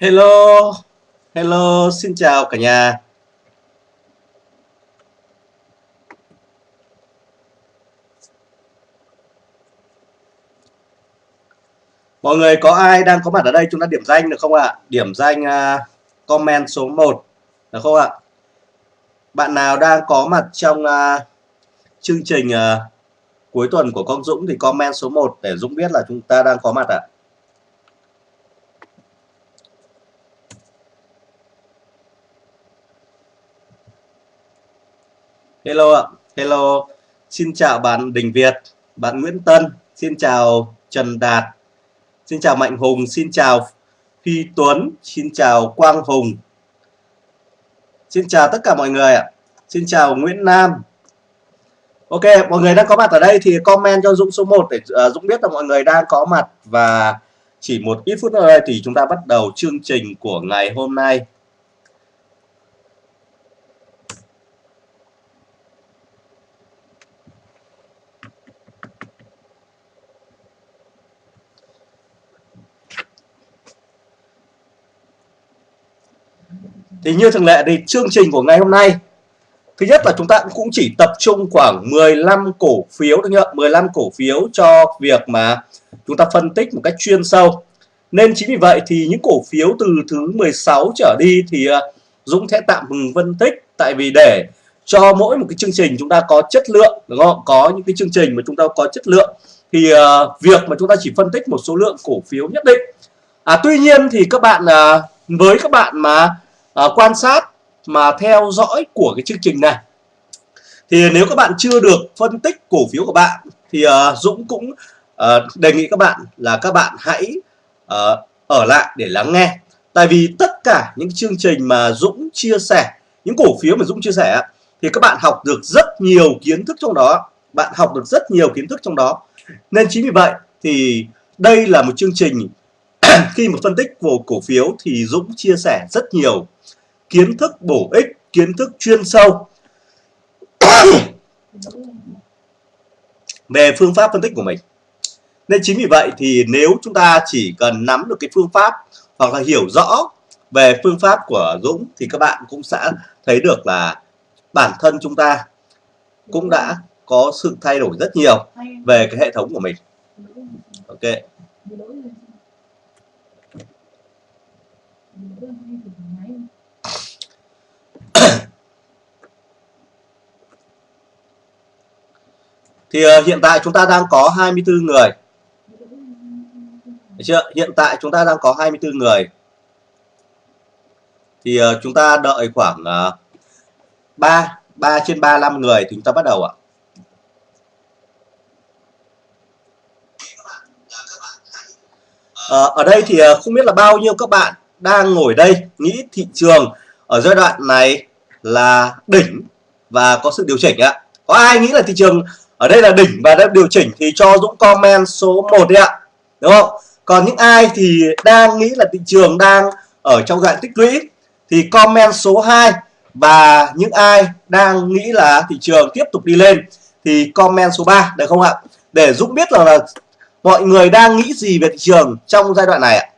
Hello, hello, xin chào cả nhà. Mọi người có ai đang có mặt ở đây chúng ta điểm danh được không ạ? Điểm danh uh, comment số 1 được không ạ? Bạn nào đang có mặt trong uh, chương trình uh, cuối tuần của con Dũng thì comment số 1 để Dũng biết là chúng ta đang có mặt ạ. Hello ạ, hello. Xin chào bạn Đình Việt, bạn Nguyễn Tân, xin chào Trần Đạt, xin chào Mạnh Hùng, xin chào Phi Tuấn, xin chào Quang Hùng. Xin chào tất cả mọi người ạ. Xin chào Nguyễn Nam. Ok, mọi người đang có mặt ở đây thì comment cho Dũng số 1 để uh, Dũng biết là mọi người đang có mặt và chỉ một ít phút nữa thì chúng ta bắt đầu chương trình của ngày hôm nay. Thì như thường lệ thì chương trình của ngày hôm nay Thứ nhất là chúng ta cũng chỉ tập trung khoảng 15 cổ phiếu thôi nhá, 15 cổ phiếu cho việc mà chúng ta phân tích một cách chuyên sâu. Nên chính vì vậy thì những cổ phiếu từ thứ 16 trở đi thì à, Dũng sẽ tạm ngừng phân tích tại vì để cho mỗi một cái chương trình chúng ta có chất lượng đúng không? Có những cái chương trình mà chúng ta có chất lượng thì uh, việc mà chúng ta chỉ phân tích một số lượng cổ phiếu nhất định. À tuy nhiên thì các bạn uh, với các bạn mà À, quan sát mà theo dõi của cái chương trình này. Thì nếu các bạn chưa được phân tích cổ phiếu của bạn thì uh, Dũng cũng uh, đề nghị các bạn là các bạn hãy uh, ở lại để lắng nghe. Tại vì tất cả những chương trình mà Dũng chia sẻ những cổ phiếu mà Dũng chia sẻ thì các bạn học được rất nhiều kiến thức trong đó. Bạn học được rất nhiều kiến thức trong đó. Nên chính vì vậy thì đây là một chương trình khi mà phân tích của cổ phiếu thì Dũng chia sẻ rất nhiều kiến thức bổ ích, kiến thức chuyên sâu về phương pháp phân tích của mình. Nên chính vì vậy thì nếu chúng ta chỉ cần nắm được cái phương pháp hoặc là hiểu rõ về phương pháp của Dũng thì các bạn cũng sẽ thấy được là bản thân chúng ta cũng đã có sự thay đổi rất nhiều về cái hệ thống của mình. Ok. Thì uh, hiện tại chúng ta đang có 24 người. Đấy chưa? Hiện tại chúng ta đang có 24 người. Thì uh, chúng ta đợi khoảng uh, 3 3 trên 35 người thì chúng ta bắt đầu ạ. Uh, ở đây thì uh, không biết là bao nhiêu các bạn đang ngồi đây nghĩ thị trường ở giai đoạn này là đỉnh và có sự điều chỉnh ạ. Có ai nghĩ là thị trường ở đây là đỉnh và đã điều chỉnh thì cho Dũng comment số 1 đi ạ. Đúng không? Còn những ai thì đang nghĩ là thị trường đang ở trong đoạn tích lũy thì comment số 2 và những ai đang nghĩ là thị trường tiếp tục đi lên thì comment số 3 được không ạ? Để Dũng biết là, là mọi người đang nghĩ gì về thị trường trong giai đoạn này ạ.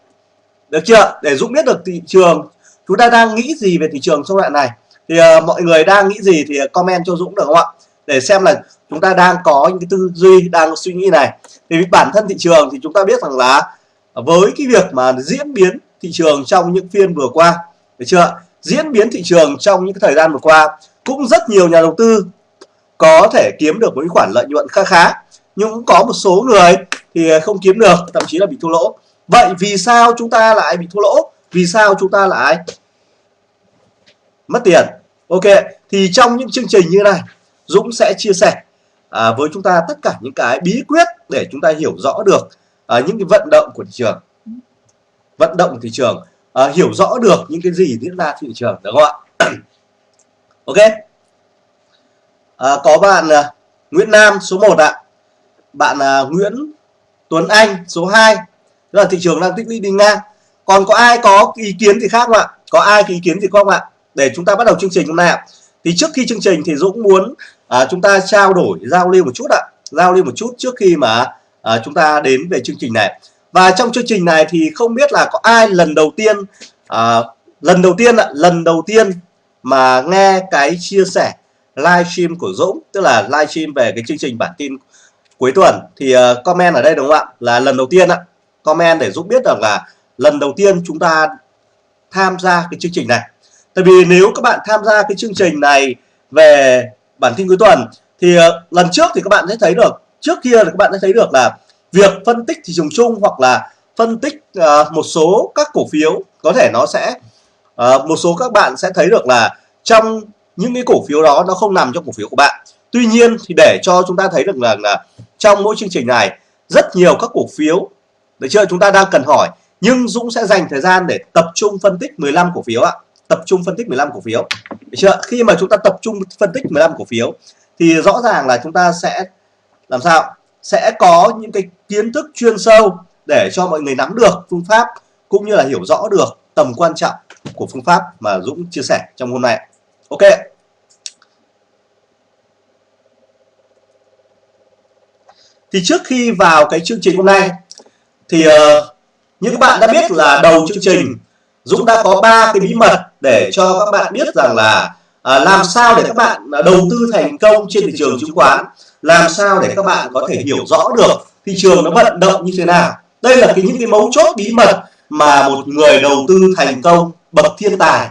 Được chưa? Để Dũng biết được thị trường chúng ta đang nghĩ gì về thị trường trong đoạn này. Thì uh, mọi người đang nghĩ gì thì comment cho Dũng được không ạ? Để xem là chúng ta đang có những cái tư duy, đang suy nghĩ này. Thì bản thân thị trường thì chúng ta biết rằng là với cái việc mà diễn biến thị trường trong những phiên vừa qua, được chưa diễn biến thị trường trong những thời gian vừa qua, cũng rất nhiều nhà đầu tư có thể kiếm được một khoản lợi nhuận khá khá, nhưng cũng có một số người thì không kiếm được, thậm chí là bị thua lỗ. Vậy vì sao chúng ta lại bị thua lỗ? Vì sao chúng ta lại mất tiền? Ok, thì trong những chương trình như này Dũng sẽ chia sẻ à, với chúng ta tất cả những cái bí quyết để chúng ta hiểu rõ được à, những cái vận động của thị trường. Vận động của thị trường à, hiểu rõ được những cái gì diễn ra thị trường được không ạ? Ok. À, có bạn à, Nguyễn Nam số 1 ạ. Bạn à, Nguyễn Tuấn Anh số 2 là thị trường đang tích lũy đi ngang. Còn có ai có ý kiến gì khác không ạ? Có ai có ý kiến gì không ạ? Để chúng ta bắt đầu chương trình hôm nay ạ thì trước khi chương trình thì Dũng muốn à, chúng ta trao đổi giao lưu một chút ạ. Giao lưu một chút trước khi mà à, chúng ta đến về chương trình này. Và trong chương trình này thì không biết là có ai lần đầu tiên à, lần đầu tiên ạ lần đầu tiên mà nghe cái chia sẻ livestream của Dũng tức là livestream về cái chương trình bản tin cuối tuần. Thì uh, comment ở đây đúng không ạ? Là lần đầu tiên ạ. Comment để Dũng biết rằng là lần đầu tiên chúng ta tham gia cái chương trình này tại vì nếu các bạn tham gia cái chương trình này về bản tin cuối tuần thì ờ, lần trước thì các bạn sẽ thấy được trước kia thì các bạn sẽ thấy được là việc phân tích thị trường chung hoặc là phân tích uh, một số các cổ phiếu có thể nó sẽ uh, một số các bạn sẽ thấy được là trong những cái cổ phiếu đó nó không nằm trong cổ phiếu của bạn. Tuy nhiên thì để cho chúng ta thấy được là, là trong mỗi chương trình này rất nhiều các cổ phiếu được chưa? Chúng ta đang cần hỏi nhưng Dũng sẽ dành thời gian để tập trung phân tích 15 cổ phiếu ạ tập trung phân tích 15 cổ phiếu. Được chưa? Khi mà chúng ta tập trung phân tích 15 cổ phiếu thì rõ ràng là chúng ta sẽ làm sao? Sẽ có những cái kiến thức chuyên sâu để cho mọi người nắm được phương pháp cũng như là hiểu rõ được tầm quan trọng của phương pháp mà Dũng chia sẻ trong hôm nay. Ok. Thì trước khi vào cái chương trình hôm nay thì uh, như các bạn đã biết là đầu chương trình Dũng đã có ba cái bí mật để cho các bạn biết rằng là à, làm sao để các bạn à, đầu tư thành công trên thị trường chứng khoán làm sao để các bạn có thể hiểu rõ được thị trường nó vận động như thế nào. Đây là cái những cái mấu chốt bí mật mà một người đầu tư thành công bậc thiên tài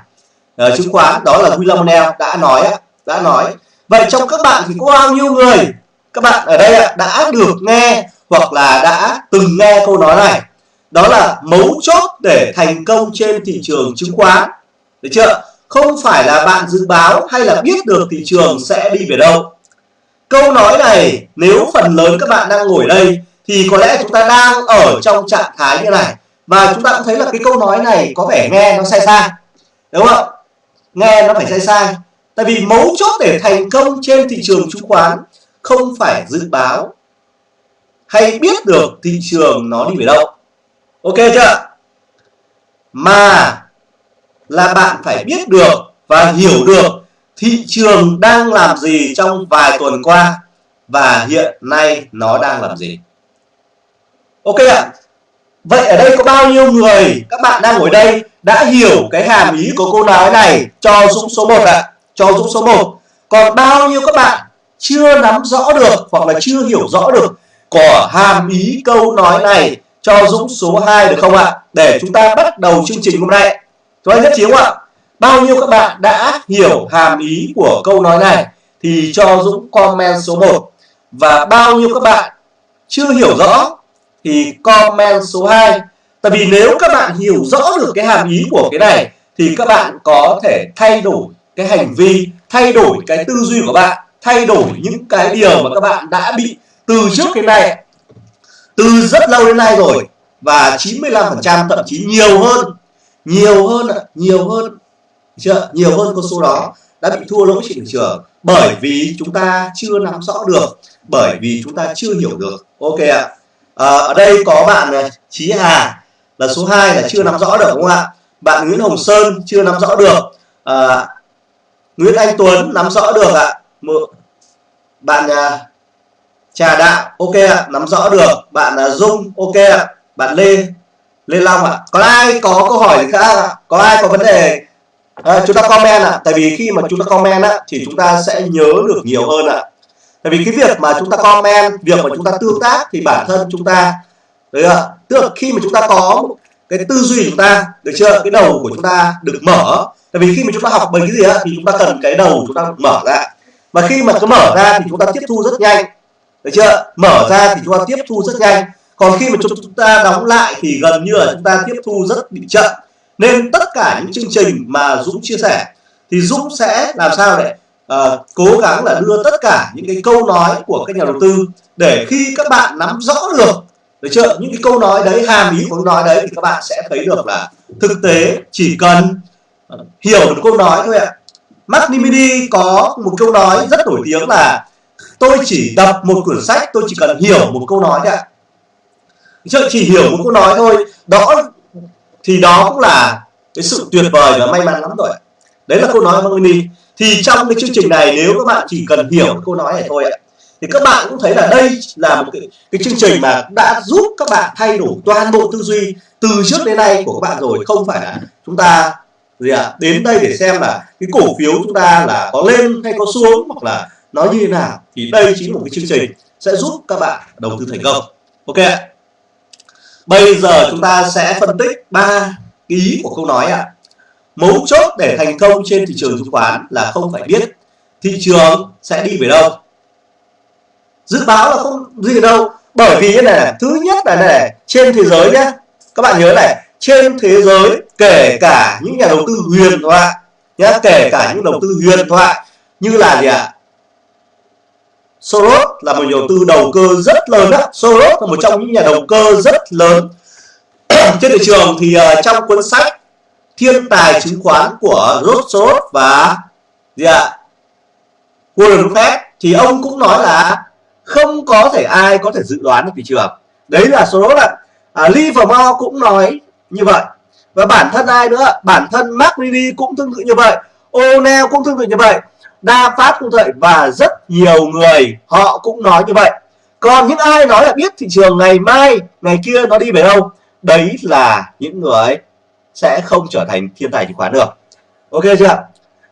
à, chứng khoán đó là Huy Long Neo đã nói đã nói. Vậy trong các bạn thì có bao nhiêu người? Các bạn ở đây đã được nghe hoặc là đã từng nghe câu nói này. Đó là mấu chốt để thành công trên thị trường chứng khoán được chưa? Không phải là bạn dự báo hay là biết được thị trường sẽ đi về đâu. Câu nói này, nếu phần lớn các bạn đang ngồi đây, thì có lẽ chúng ta đang ở trong trạng thái như này. Và chúng ta cũng thấy là cái câu nói này có vẻ nghe nó sai sai, đúng không nghe nó phải sai sai. Tại vì mấu chốt để thành công trên thị trường chứng khoán không phải dự báo hay biết được thị trường nó đi về đâu. Ok chưa mà là bạn phải biết được và hiểu được thị trường đang làm gì trong vài tuần qua và hiện nay nó đang làm gì. Ok ạ. Vậy ở đây có bao nhiêu người, các bạn đang ngồi đây, đã hiểu cái hàm ý của câu nói này? Cho Dũng số 1 ạ. Cho Dũng số 1 còn bao nhiêu các bạn chưa nắm rõ được hoặc là chưa hiểu rõ được của hàm ý câu nói này? Cho Dũng số 2 được không ạ? Để chúng ta bắt đầu chương trình hôm nay chúng ta nhất trí không ạ. Bao nhiêu các bạn đã hiểu hàm ý của câu nói này thì cho Dũng comment số 1 và bao nhiêu các bạn chưa hiểu rõ thì comment số 2 tại vì nếu các bạn hiểu rõ được cái hàm ý của cái này thì các bạn có thể thay đổi cái hành vi, thay đổi cái tư duy của bạn, thay đổi những cái điều mà các bạn đã bị từ trước cái này từ rất lâu đến nay rồi và 95% thậm chí nhiều hơn nhiều hơn nhiều hơn chưa nhiều hơn con số đó đã bị thua lỗ trên thị trường bởi vì chúng ta chưa nắm rõ được bởi vì chúng ta chưa hiểu được. Ok ạ. À, ở đây có bạn à, Chí Hà là số 2 là chưa nắm rõ được đúng không ạ? Bạn Nguyễn Hồng Sơn chưa nắm rõ được. À, Nguyễn Anh Tuấn nắm rõ được ạ. Bạn à, Trà Đạo ok ạ nắm rõ được. Bạn uh, Dung ok ạ. Bạn Lê lên Long ạ có ai có câu hỏi gì khác à? có ai có vấn đề à, chúng ta comment ạ tại vì khi mà chúng ta comment á thì chúng ta sẽ nhớ được nhiều hơn ạ tại vì cái việc mà chúng ta comment việc mà chúng ta tương tác thì bản thân chúng ta đấy ạ tức là khi mà chúng ta có cái tư duy chúng ta được chưa cái đầu của chúng ta được mở tại vì khi mà chúng ta học bài cái gì á thì chúng ta cần cái đầu chúng ta mở ra mà khi mà nó mở ra thì chúng ta tiếp thu rất nhanh được chưa mở ra thì chúng ta tiếp thu rất nhanh còn khi mà chúng ta đóng lại thì gần như là chúng ta tiếp thu rất bị chậm. Nên tất cả những chương trình mà Dũng chia sẻ thì Dũng sẽ làm sao để uh, cố gắng là đưa tất cả những cái câu nói của các nhà đầu tư để khi các bạn nắm rõ được được chưa? Những cái câu nói đấy hàm ý của câu nói đấy thì các bạn sẽ thấy được là thực tế chỉ cần ờ, hiểu được câu nói thôi ạ. Mark Nimidi có một câu nói rất nổi tiếng là tôi chỉ đọc một quyển sách tôi chỉ cần hiểu một câu nói thôi ạ chứ chỉ hiểu một câu nói thôi. Đó thì đó cũng là cái sự tuyệt vời và may mắn lắm rồi đấy là câu nói của Mini thì trong cái chương trình này nếu các bạn chỉ cần hiểu câu nói này thôi ạ thì các bạn cũng thấy là đây là một cái, cái chương trình mà đã giúp các bạn thay đổi toàn bộ tư duy từ trước đến nay của các bạn rồi. Không phải là chúng ta gì ạ à, đến đây để xem là cái cổ phiếu chúng ta là có lên hay có xuống hoặc là nó như thế nào. Thì đây chính là một cái chương trình sẽ giúp các bạn đầu tư thành công. Ok ạ bây giờ chúng ta sẽ phân tích ba ý của câu nói ạ mấu chốt để thành công trên thị trường chứng khoán là không phải biết thị trường sẽ đi về đâu dự báo là không gì đâu, bởi vì thế này thứ nhất là này trên thế giới nhé các bạn nhớ này, trên thế giới kể cả những nhà đầu tư huyền thoại nhé kể cả những đầu tư huyền thoại như là gì ạ à? Soros là một nhà đầu tư đầu cơ rất lớn đó. Soros là một trong những nhà đầu cơ rất lớn. Trên thị trường thì uh, trong cuốn sách thiên tài chứng khoán của George Soros và gì ạ? À? Warren Buffett thì ông cũng nói là không có thể ai có thể dự đoán được thị trường. Đấy là số đó là à, Livermore cũng nói như vậy. Và bản thân ai nữa? Bản thân Mark Levy cũng tương tự như vậy. O'Neill cũng tương tự như vậy. Đa Phát cũng vậy và rất nhiều người họ cũng nói như vậy. Còn những ai nói là biết thị trường ngày mai, ngày kia nó đi về đâu? Đấy là những người sẽ không trở thành thiên tài chứng khoán được ok chưa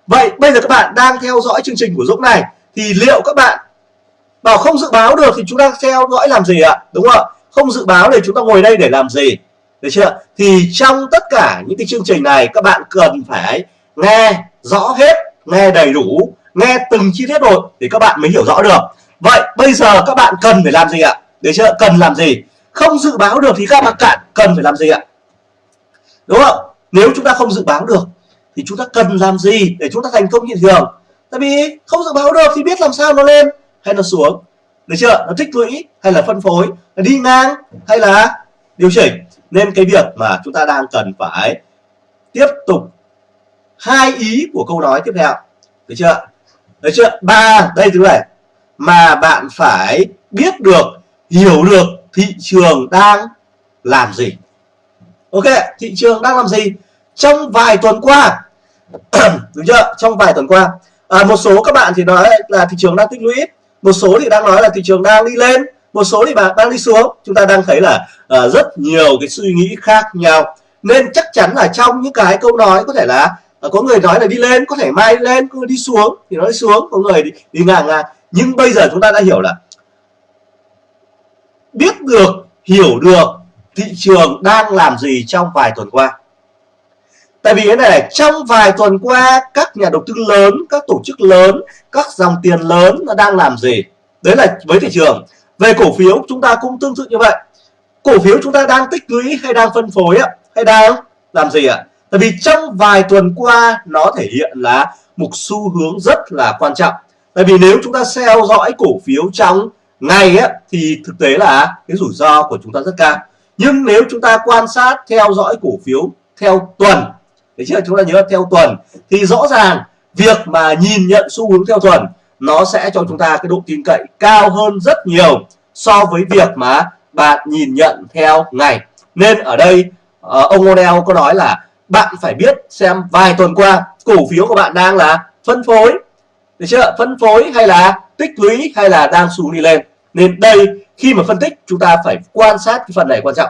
vậy bây giờ các bạn đang theo dõi chương trình của Dũng này, thì liệu các bạn bảo không dự báo được thì chúng ta theo dõi làm gì ạ? Đúng không ạ? Không dự báo thì chúng ta ngồi đây để làm gì? Được chưa thì trong tất cả những cái chương trình này, các bạn cần phải nghe rõ hết, nghe đầy đủ nghe từng chi tiết một thì các bạn mới hiểu rõ được. Vậy bây giờ các bạn cần phải làm gì ạ? Để chưa? Cần làm gì? Không dự báo được thì các bạn cạn. Cần phải làm gì ạ? Đúng không? Nếu chúng ta không dự báo được thì chúng ta cần làm gì để chúng ta thành công như thường? Tại vì không dự báo được thì biết làm sao nó lên hay nó xuống. Được chưa? Nó tích lũy hay là phân phối? Là đi ngang hay là điều chỉnh? Nên cái việc mà chúng ta đang cần phải tiếp tục hai ý của câu nói tiếp theo. Được chưa? Đấy chưa? Ba đây thứ này. Mà bạn phải biết được hiểu được thị trường đang làm gì. Ok thị trường đang làm gì? Trong vài tuần qua đúng chưa? Trong vài tuần qua. À, một số các bạn thì nói là thị trường đang tích lũy một số thì đang nói là thị trường đang đi lên một số thì bạn đang đi xuống. Chúng ta đang thấy là uh, rất nhiều cái suy nghĩ khác nhau. Nên chắc chắn là trong những cái câu nói có thể là Ờ, có người nói là đi lên có thể mai lên có người đi xuống thì nó đi xuống có người đi, đi ngang ngang nhưng bây giờ chúng ta đã hiểu là biết được hiểu được thị trường đang làm gì trong vài tuần qua Tại vì cái này trong vài tuần qua các nhà đầu tư lớn, các tổ chức lớn, các dòng tiền lớn nó đang làm gì? Đấy là với thị trường. Về cổ phiếu chúng ta cũng tương tự như vậy. Cổ phiếu chúng ta đang tích lũy hay đang phân phối ạ? Hay đang làm gì ạ? Tại vì trong vài tuần qua nó thể hiện là một xu hướng rất là quan trọng. Tại vì nếu chúng ta theo dõi cổ phiếu trong ngày ấy, thì thực tế là cái rủi ro của chúng ta rất cao. Nhưng nếu chúng ta quan sát theo dõi cổ phiếu theo tuần Thế chứ chúng ta nhớ theo tuần thì rõ ràng việc mà nhìn nhận xu hướng theo tuần nó sẽ cho chúng ta cái độ tin cậy cao hơn rất nhiều so với việc mà bạn nhìn nhận theo ngày nên ở đây ờ, ông O'Neill có nói là bạn phải biết xem vài tuần qua, cổ phiếu của bạn đang là phân phối. Được chưa? Phân phối hay là tích lũy hay là đang xuống đi lên. Nên đây, khi mà phân tích, chúng ta phải quan sát cái phần này quan trọng.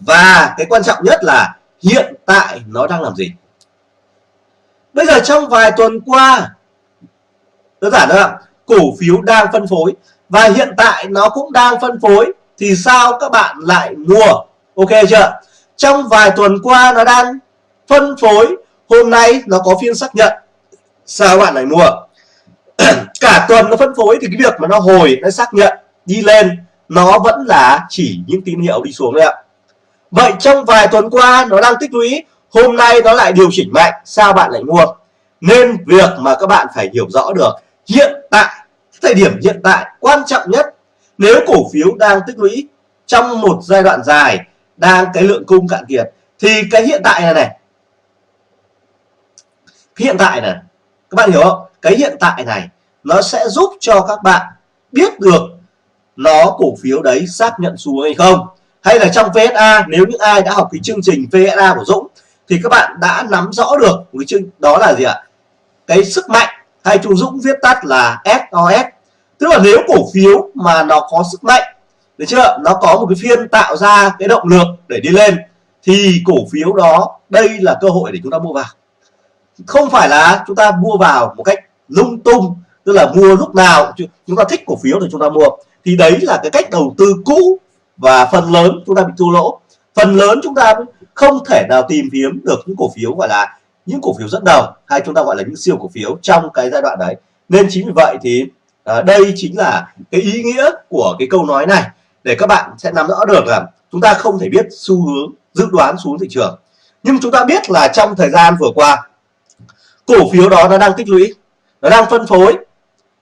Và cái quan trọng nhất là hiện tại nó đang làm gì. Bây giờ trong vài tuần qua, đơn giản thôi cổ phiếu đang phân phối và hiện tại nó cũng đang phân phối, thì sao các bạn lại mua? Ok chưa? Trong vài tuần qua nó đang phân phối. Hôm nay nó có phiên xác nhận. Sao bạn lại mua? Cả tuần nó phân phối thì cái việc mà nó hồi, nó xác nhận, đi lên, nó vẫn là chỉ những tín hiệu đi xuống đấy ạ. Vậy trong vài tuần qua nó đang tích lũy, Hôm nay nó lại điều chỉnh mạnh. Sao bạn lại mua? Nên việc mà các bạn phải hiểu rõ được, Hiện tại, Thời điểm hiện tại quan trọng nhất, Nếu cổ phiếu đang tích lũy Trong một giai đoạn dài đang cái lượng cung cạn kiệt, Thì cái hiện tại này này, Cái hiện tại này, Các bạn hiểu không? Cái hiện tại này Nó sẽ giúp cho các bạn biết được Nó cổ phiếu đấy xác nhận xuống hay không. Hay là trong VSA nếu những ai đã học cái chương trình VSA của Dũng, thì các bạn đã nắm rõ được cái chương, đó là gì ạ? Cái sức mạnh hay chú Dũng viết tắt là SOS tức là nếu cổ phiếu mà nó có sức mạnh được chưa? Nó có một cái phiên tạo ra cái động lực để đi lên. Thì cổ phiếu đó đây là cơ hội để chúng ta mua vào. Không phải là chúng ta mua vào một cách lung tung tức là mua lúc nào chúng ta thích cổ phiếu thì chúng ta mua. Thì đấy là cái cách đầu tư cũ và phần lớn chúng ta bị thua lỗ. Phần lớn chúng ta không thể nào tìm kiếm được những cổ phiếu gọi là những cổ phiếu dẫn đầu hay chúng ta gọi là những siêu cổ phiếu trong cái giai đoạn đấy. Nên chính vì vậy thì à, đây chính là cái ý nghĩa của cái câu nói này để các bạn sẽ nắm rõ được là chúng ta không thể biết xu hướng dự đoán xuống thị trường. Nhưng chúng ta biết là trong thời gian vừa qua, cổ phiếu đó nó đang tích lũy, nó đang phân phối,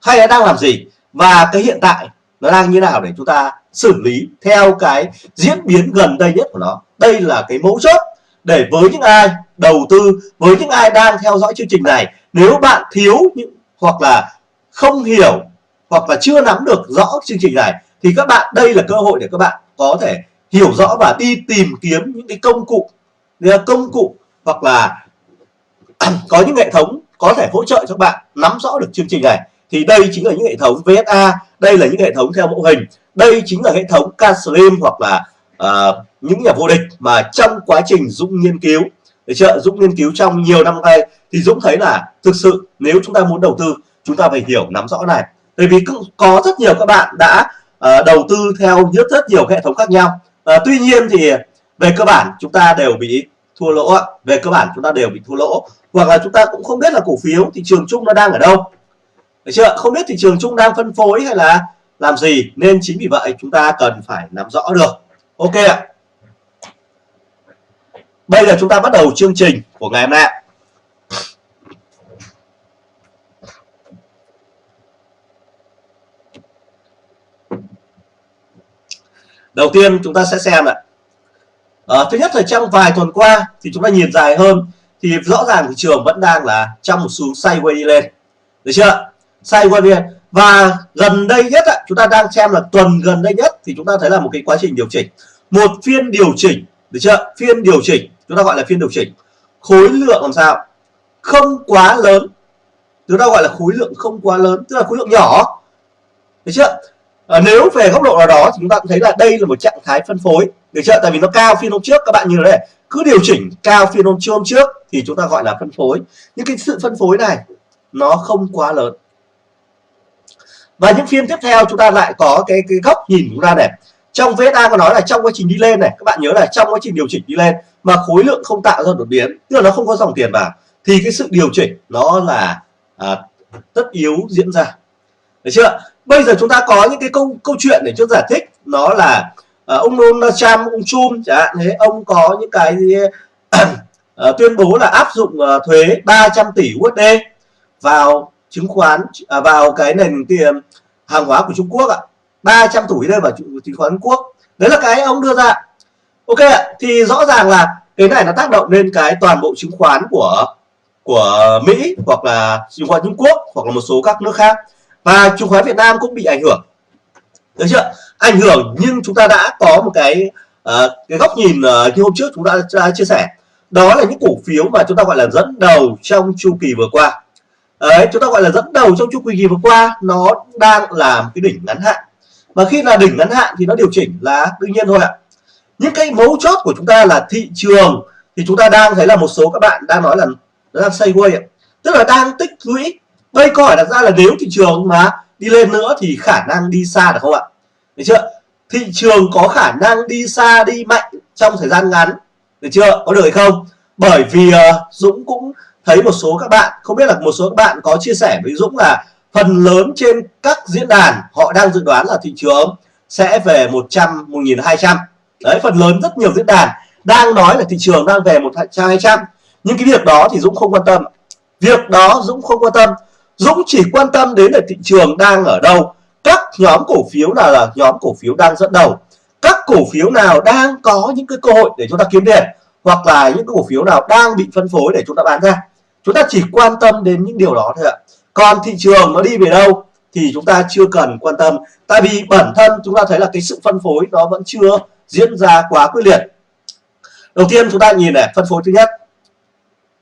hay nó đang làm gì? Và cái hiện tại nó đang như nào để chúng ta xử lý theo cái diễn biến gần đây nhất của nó? Đây là cái mấu chốt để với những ai đầu tư, với những ai đang theo dõi chương trình này, nếu bạn thiếu những hoặc là không hiểu hoặc là chưa nắm được rõ chương trình này thì các bạn đây là cơ hội để các bạn có thể hiểu rõ và đi tìm kiếm những cái công cụ công cụ hoặc là có những hệ thống có thể hỗ trợ cho bạn nắm rõ được chương trình này. Thì đây chính là những hệ thống VSA đây là những hệ thống theo mẫu hình đây chính là hệ thống Caslim hoặc là uh, những nhà vô địch mà trong quá trình Dũng nghiên cứu. Để trợ Dũng nghiên cứu trong nhiều năm nay. Thì Dũng thấy là thực sự nếu chúng ta muốn đầu tư chúng ta phải hiểu nắm rõ này. Bởi vì có rất nhiều các bạn đã uh, đầu tư theo rất rất nhiều hệ thống khác nhau. Uh, tuy nhiên thì về cơ bản chúng ta đều bị thua lỗ về cơ bản chúng ta đều bị thua lỗ. Hoặc là chúng ta cũng không biết là cổ phiếu thị trường chung nó đang ở đâu. Được chưa? Không biết thị trường chung đang phân phối hay là làm gì nên chính vì vậy chúng ta cần phải nắm rõ được. Ok ạ. Bây giờ chúng ta bắt đầu chương trình của ngày hôm nay đầu tiên chúng ta sẽ xem ạ. À, thứ nhất là trong vài tuần qua thì chúng ta nhìn dài hơn thì rõ ràng thị trường vẫn đang là trong một xu sideways đi lên. Được chưa? Sideways đi lên. Và gần đây nhất ạ, chúng ta đang xem là tuần gần đây nhất thì chúng ta thấy là một cái quá trình điều chỉnh. Một phiên điều chỉnh. Được chưa? Phiên điều chỉnh. Chúng ta gọi là phiên điều chỉnh. Khối lượng làm sao? Không quá lớn. Chúng ta gọi là khối lượng không quá lớn tức là khối lượng nhỏ. Được chưa? À, nếu về góc độ nào đó thì chúng ta cũng thấy là đây là một trạng thái phân phối. Được chưa? Tại vì nó cao phiên hôm trước các bạn nhìn đây cứ điều chỉnh cao phiên hôm hôm trước thì chúng ta gọi là phân phối. Nhưng cái sự phân phối này nó không quá lớn. Và những phiên tiếp theo chúng ta lại có cái cái góc nhìn chúng ta này. Trong VSA có nói là trong quá trình đi lên này các bạn nhớ là trong quá trình điều chỉnh đi lên mà khối lượng không tạo ra đột biến tức là nó không có dòng tiền vào thì cái sự điều chỉnh nó là à, tất yếu diễn ra. Được chưa? Bây giờ chúng ta có những cái câu câu chuyện để cho giải thích. Nó là uh, ông Donald Trump ông Trump chẳng hạn. Thế ông có những cái gì, uh, ờ, tuyên bố là áp dụng uh, thuế 300 tỷ USD vào chứng khoán uh, vào cái nền tiền hàng hóa của Trung Quốc ạ. 300 tỷ đây vào chứng khoán Quốc. Đấy là cái ông đưa ra. Ok ạ. Thì rõ ràng là cái này nó tác động lên cái toàn bộ chứng khoán của của Mỹ hoặc là chứng khoán Trung Quốc hoặc là một số các nước khác và chứng khoán Việt Nam cũng bị ảnh hưởng. Được chưa? Ảnh hưởng nhưng chúng ta đã có một cái uh, cái góc nhìn uh, như hôm trước chúng ta đã chia sẻ. Đó là những cổ phiếu mà chúng ta gọi là dẫn đầu trong chu kỳ vừa qua. Đấy chúng ta gọi là dẫn đầu trong chu kỳ vừa qua nó đang làm cái đỉnh ngắn hạn. Và khi là đỉnh ngắn hạn thì nó điều chỉnh là đương nhiên thôi ạ. Những cái mấu chốt của chúng ta là thị trường thì chúng ta đang thấy là một số các bạn đang nói là nó đang sideways tức là đang tích lũy đây câu hỏi đặt ra là nếu thị trường mà đi lên nữa thì khả năng đi xa được không ạ? Được chưa? Thị trường có khả năng đi xa đi mạnh trong thời gian ngắn. Được chưa? Có được hay không? Bởi vì uh, Dũng cũng thấy một số các bạn không biết là một số các bạn có chia sẻ với Dũng là phần lớn trên các diễn đàn họ đang dự đoán là thị trường sẽ về 100 1200 đấy phần lớn rất nhiều diễn đàn đang nói là thị trường đang về 100 200 nhưng cái việc đó thì Dũng không quan tâm. Việc đó Dũng không quan tâm. Dũng chỉ quan tâm đến là thị trường đang ở đâu. Các nhóm cổ phiếu nào là nhóm cổ phiếu đang dẫn đầu? Các cổ phiếu nào đang có những cái cơ hội để chúng ta kiếm tiền? Hoặc là những cổ phiếu nào đang bị phân phối để chúng ta bán ra? Chúng ta chỉ quan tâm đến những điều đó thôi ạ. Còn thị trường nó đi về đâu thì chúng ta chưa cần quan tâm. Tại vì bản thân chúng ta thấy là cái sự phân phối nó vẫn chưa diễn ra quá quyết liệt. Đầu tiên chúng ta nhìn này, phân phối thứ nhất.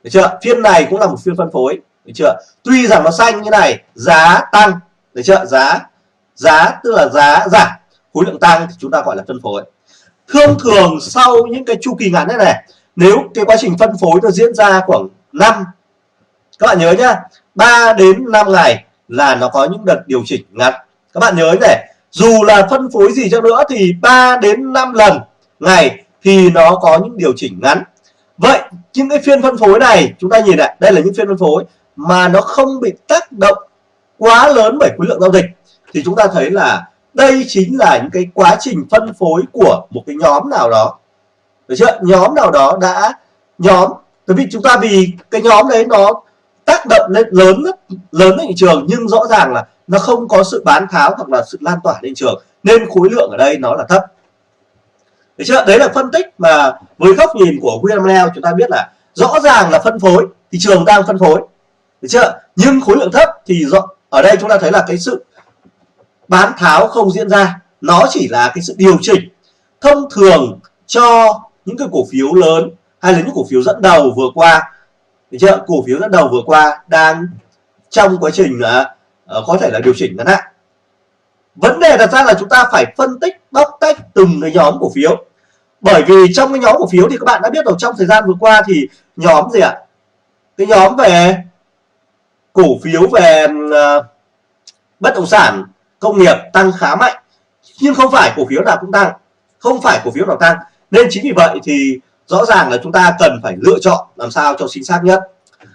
Được chưa? Phiên này cũng là một phiên phân phối được chưa? Tuy rằng nó xanh như này giá tăng. Được chưa? Giá giá tức là giá giảm. Khối lượng tăng thì chúng ta gọi là phân phối. Thông thường sau những cái chu kỳ ngắn thế này nếu cái quá trình phân phối nó diễn ra khoảng 5 các bạn nhớ nhá 3 đến 5 ngày là nó có những đợt điều chỉnh ngắn. Các bạn nhớ này dù là phân phối gì cho nữa thì 3 đến 5 lần ngày thì nó có những điều chỉnh ngắn. Vậy những cái phiên phân phối này chúng ta nhìn lại, đây là những phiên phân phối mà nó không bị tác động quá lớn bởi khối lượng giao dịch, thì chúng ta thấy là đây chính là những cái quá trình phân phối của một cái nhóm nào đó. Được chưa? Nhóm nào đó đã nhóm, bởi vì chúng ta vì cái nhóm đấy nó tác động lên lớn lớn lên thị trường, nhưng rõ ràng là nó không có sự bán tháo hoặc là sự lan tỏa lên trường, nên khối lượng ở đây nó là thấp. Được chưa? Đấy là phân tích mà với góc nhìn của William Leo, chúng ta biết là rõ ràng là phân phối, thị trường đang phân phối được chưa? Nhưng khối lượng thấp thì rõ ở đây chúng ta thấy là cái sự bán tháo không diễn ra. Nó chỉ là cái sự điều chỉnh thông thường cho những cái cổ phiếu lớn hay là những cổ phiếu dẫn đầu vừa qua. Được chưa? Cổ phiếu dẫn đầu vừa qua đang trong quá trình là uh, có thể là điều chỉnh ngắn hạn. Vấn đề đặt ra là chúng ta phải phân tích bóc tách từng cái nhóm cổ phiếu. Bởi vì trong cái nhóm cổ phiếu thì các bạn đã biết rồi trong thời gian vừa qua thì nhóm gì ạ? Cái nhóm về cổ phiếu về ờ, bất động sản công nghiệp tăng khá mạnh. Nhưng không phải cổ phiếu nào cũng tăng không phải cổ phiếu nào tăng. Nên chính vì vậy thì rõ ràng là chúng ta cần phải lựa chọn làm sao cho chính xác nhất.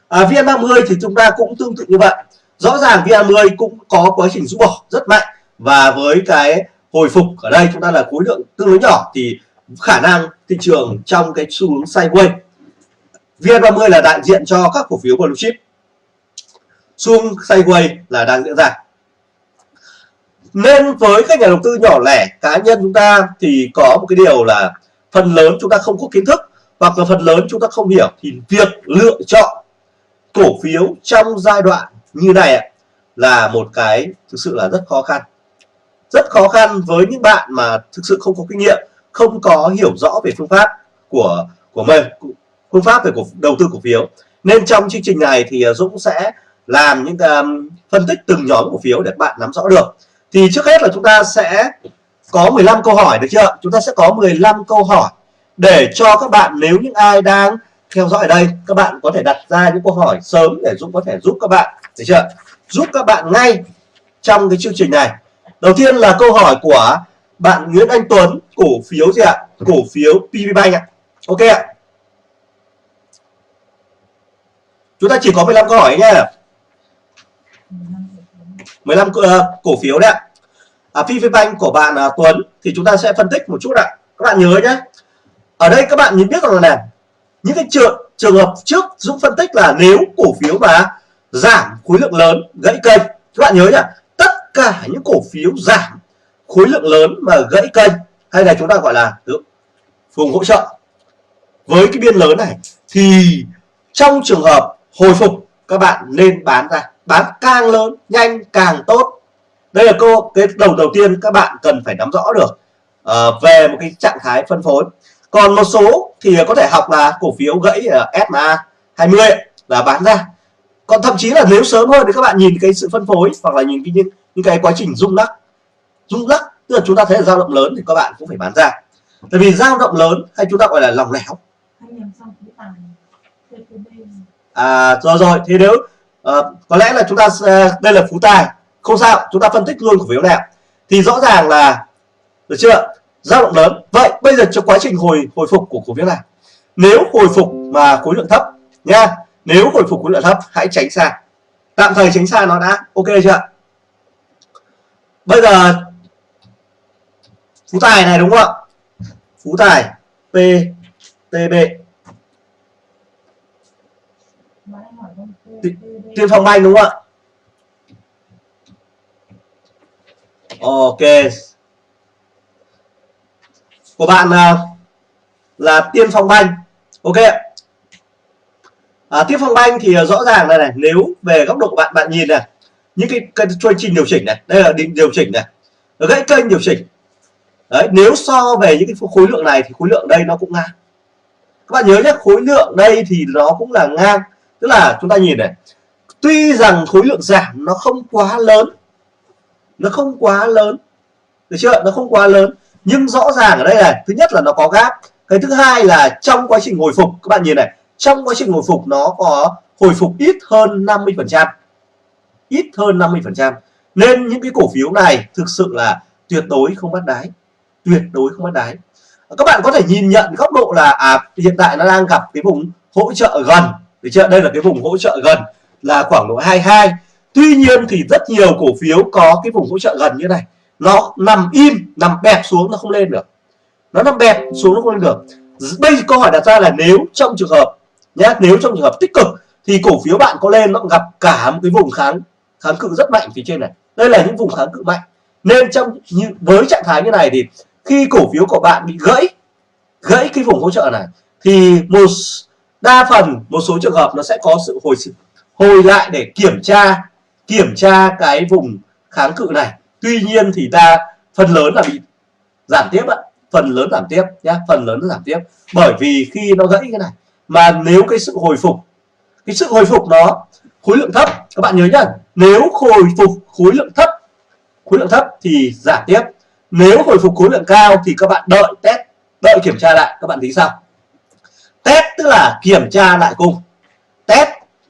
À, VN30 thì chúng ta cũng tương tự như vậy. Rõ ràng VN30 cũng có quá trình rũ bỏ rất mạnh. Và với cái hồi phục ở đây chúng ta là khối lượng tương đối nhỏ thì khả năng thị trường trong cái xu hướng sideways. VN30 là đại diện cho các cổ phiếu blue chip xu hướng sideways là đang diễn ra. Nên với các nhà đầu tư nhỏ lẻ cá nhân chúng ta thì có một cái điều là phần lớn chúng ta không có kiến thức hoặc là phần lớn chúng ta không hiểu. Thì việc lựa chọn cổ phiếu trong giai đoạn như này là một cái thực sự là rất khó khăn. Rất khó khăn với những bạn mà thực sự không có kinh nghiệm không có hiểu rõ về phương pháp của của mình phương pháp về cổ, đầu tư cổ phiếu. Nên trong chương trình này thì Dũng sẽ làm những um, phân tích từng nhóm cổ phiếu để bạn nắm rõ được. Thì trước hết là chúng ta sẽ có 15 câu hỏi được chưa? Chúng ta sẽ có 15 câu hỏi để cho các bạn nếu những ai đang theo dõi ở đây các bạn có thể đặt ra những câu hỏi sớm để Dũng có thể giúp các bạn được chưa? Giúp các bạn ngay trong cái chương trình này. Đầu tiên là câu hỏi của bạn Nguyễn Anh Tuấn cổ phiếu gì ạ? Cổ phiếu PB Bank ạ. Ok ạ. Chúng ta chỉ có 15 câu hỏi nhé. 15 uh, ờ, cổ phiếu đấy ạ. À, PVBank của bạn uh, Tuấn thì chúng ta sẽ phân tích một chút ạ. Các bạn nhớ nhé. Ở đây các bạn nhìn biết rằng là những cái trường trường hợp trước Dũng phân tích là nếu cổ phiếu mà giảm khối lượng lớn gãy kênh các bạn nhớ nhá tất cả những cổ phiếu giảm khối lượng lớn mà gãy kênh hay là chúng ta gọi là vùng hỗ trợ. Với cái biên lớn này thì trong trường hợp hồi phục các bạn nên bán ra bán càng lớn nhanh càng tốt. Đây là câu cái đầu đầu tiên các bạn cần phải nắm rõ được uh, về một cái trạng thái phân phối. Còn một số thì có thể học là cổ phiếu gãy SMA 20 là bán ra. Còn thậm chí là nếu sớm hơn thì các bạn nhìn cái sự phân phối hoặc là nhìn cái những, những cái quá trình rung lắc. Rung lắc tức là chúng ta thấy là dao động lớn thì các bạn cũng phải bán ra. Tại vì dao động lớn hay chúng ta gọi là lòng lẻo. À rồi rồi. Thì nếu Ờ, có lẽ là chúng ta uh, đây là phú tài. Không sao chúng ta phân tích luôn cổ phiếu này thì rõ ràng là được chưa? Dao động lớn. Vậy bây giờ cho quá trình hồi hồi phục của cổ phiếu này. Nếu hồi phục mà khối lượng thấp nha nếu hồi phục khối lượng thấp hãy tránh xa. Tạm thời tránh xa nó đã. Ok chưa bây giờ phú tài này đúng không ạ? Phú tài ptb tiên phong banh đúng không ạ? Ok. Của bạn là, là tiên phong banh ok à, tiên phong banh thì à, rõ ràng này này nếu về góc độ của bạn bạn nhìn này những cái, cái chương trình điều chỉnh này đây là định điều chỉnh này gãy kênh điều chỉnh. Đấy nếu so về những cái khối lượng này thì khối lượng đây nó cũng ngang. Các bạn nhớ nhé khối lượng đây thì nó cũng là ngang. Tức là chúng ta nhìn này tuy rằng khối lượng giảm nó không quá lớn nó không quá lớn được chưa? Nó không quá lớn nhưng rõ ràng ở đây này thứ nhất là nó có gap. Cái thứ hai là trong quá trình hồi phục các bạn nhìn này trong quá trình hồi phục nó có hồi phục ít hơn 50 phần trăm. Ít hơn 50 phần trăm. Nên những cái cổ phiếu này thực sự là tuyệt đối không bắt đáy tuyệt đối không bắt đáy. Các bạn có thể nhìn nhận góc độ là à, hiện tại nó đang gặp cái vùng hỗ trợ gần được chưa? Đây là cái vùng hỗ trợ gần là khoảng độ 22 tuy nhiên thì rất nhiều cổ phiếu có cái vùng hỗ trợ gần như này. Nó nằm im, nằm bẹp xuống, nó không lên được. Nó nằm bẹp xuống, nó không lên được. Bây giờ câu hỏi đặt ra là nếu trong trường hợp nhé nếu trong trường hợp tích cực thì cổ phiếu bạn có lên, nó gặp cả một cái vùng kháng kháng cự rất mạnh phía trên này. Đây là những vùng kháng cự mạnh. Nên trong như, với trạng thái như này thì khi cổ phiếu của bạn bị gãy gãy cái vùng hỗ trợ này, thì một đa phần một số trường hợp nó sẽ có sự hồi sinh hồi lại để kiểm tra kiểm tra cái vùng kháng cự này. Tuy nhiên thì ta, phần lớn là bị giảm tiếp ạ. Phần lớn giảm tiếp nhá, phần lớn giảm tiếp. Bởi vì khi nó gãy cái này, mà nếu cái sự hồi phục, cái sự hồi phục nó, khối lượng thấp, các bạn nhớ nhá, nếu hồi phục khối lượng thấp, khối lượng thấp thì giảm tiếp. Nếu hồi phục khối lượng cao thì các bạn đợi test, đợi kiểm tra lại. Các bạn thấy sao? Test tức là kiểm tra lại cung test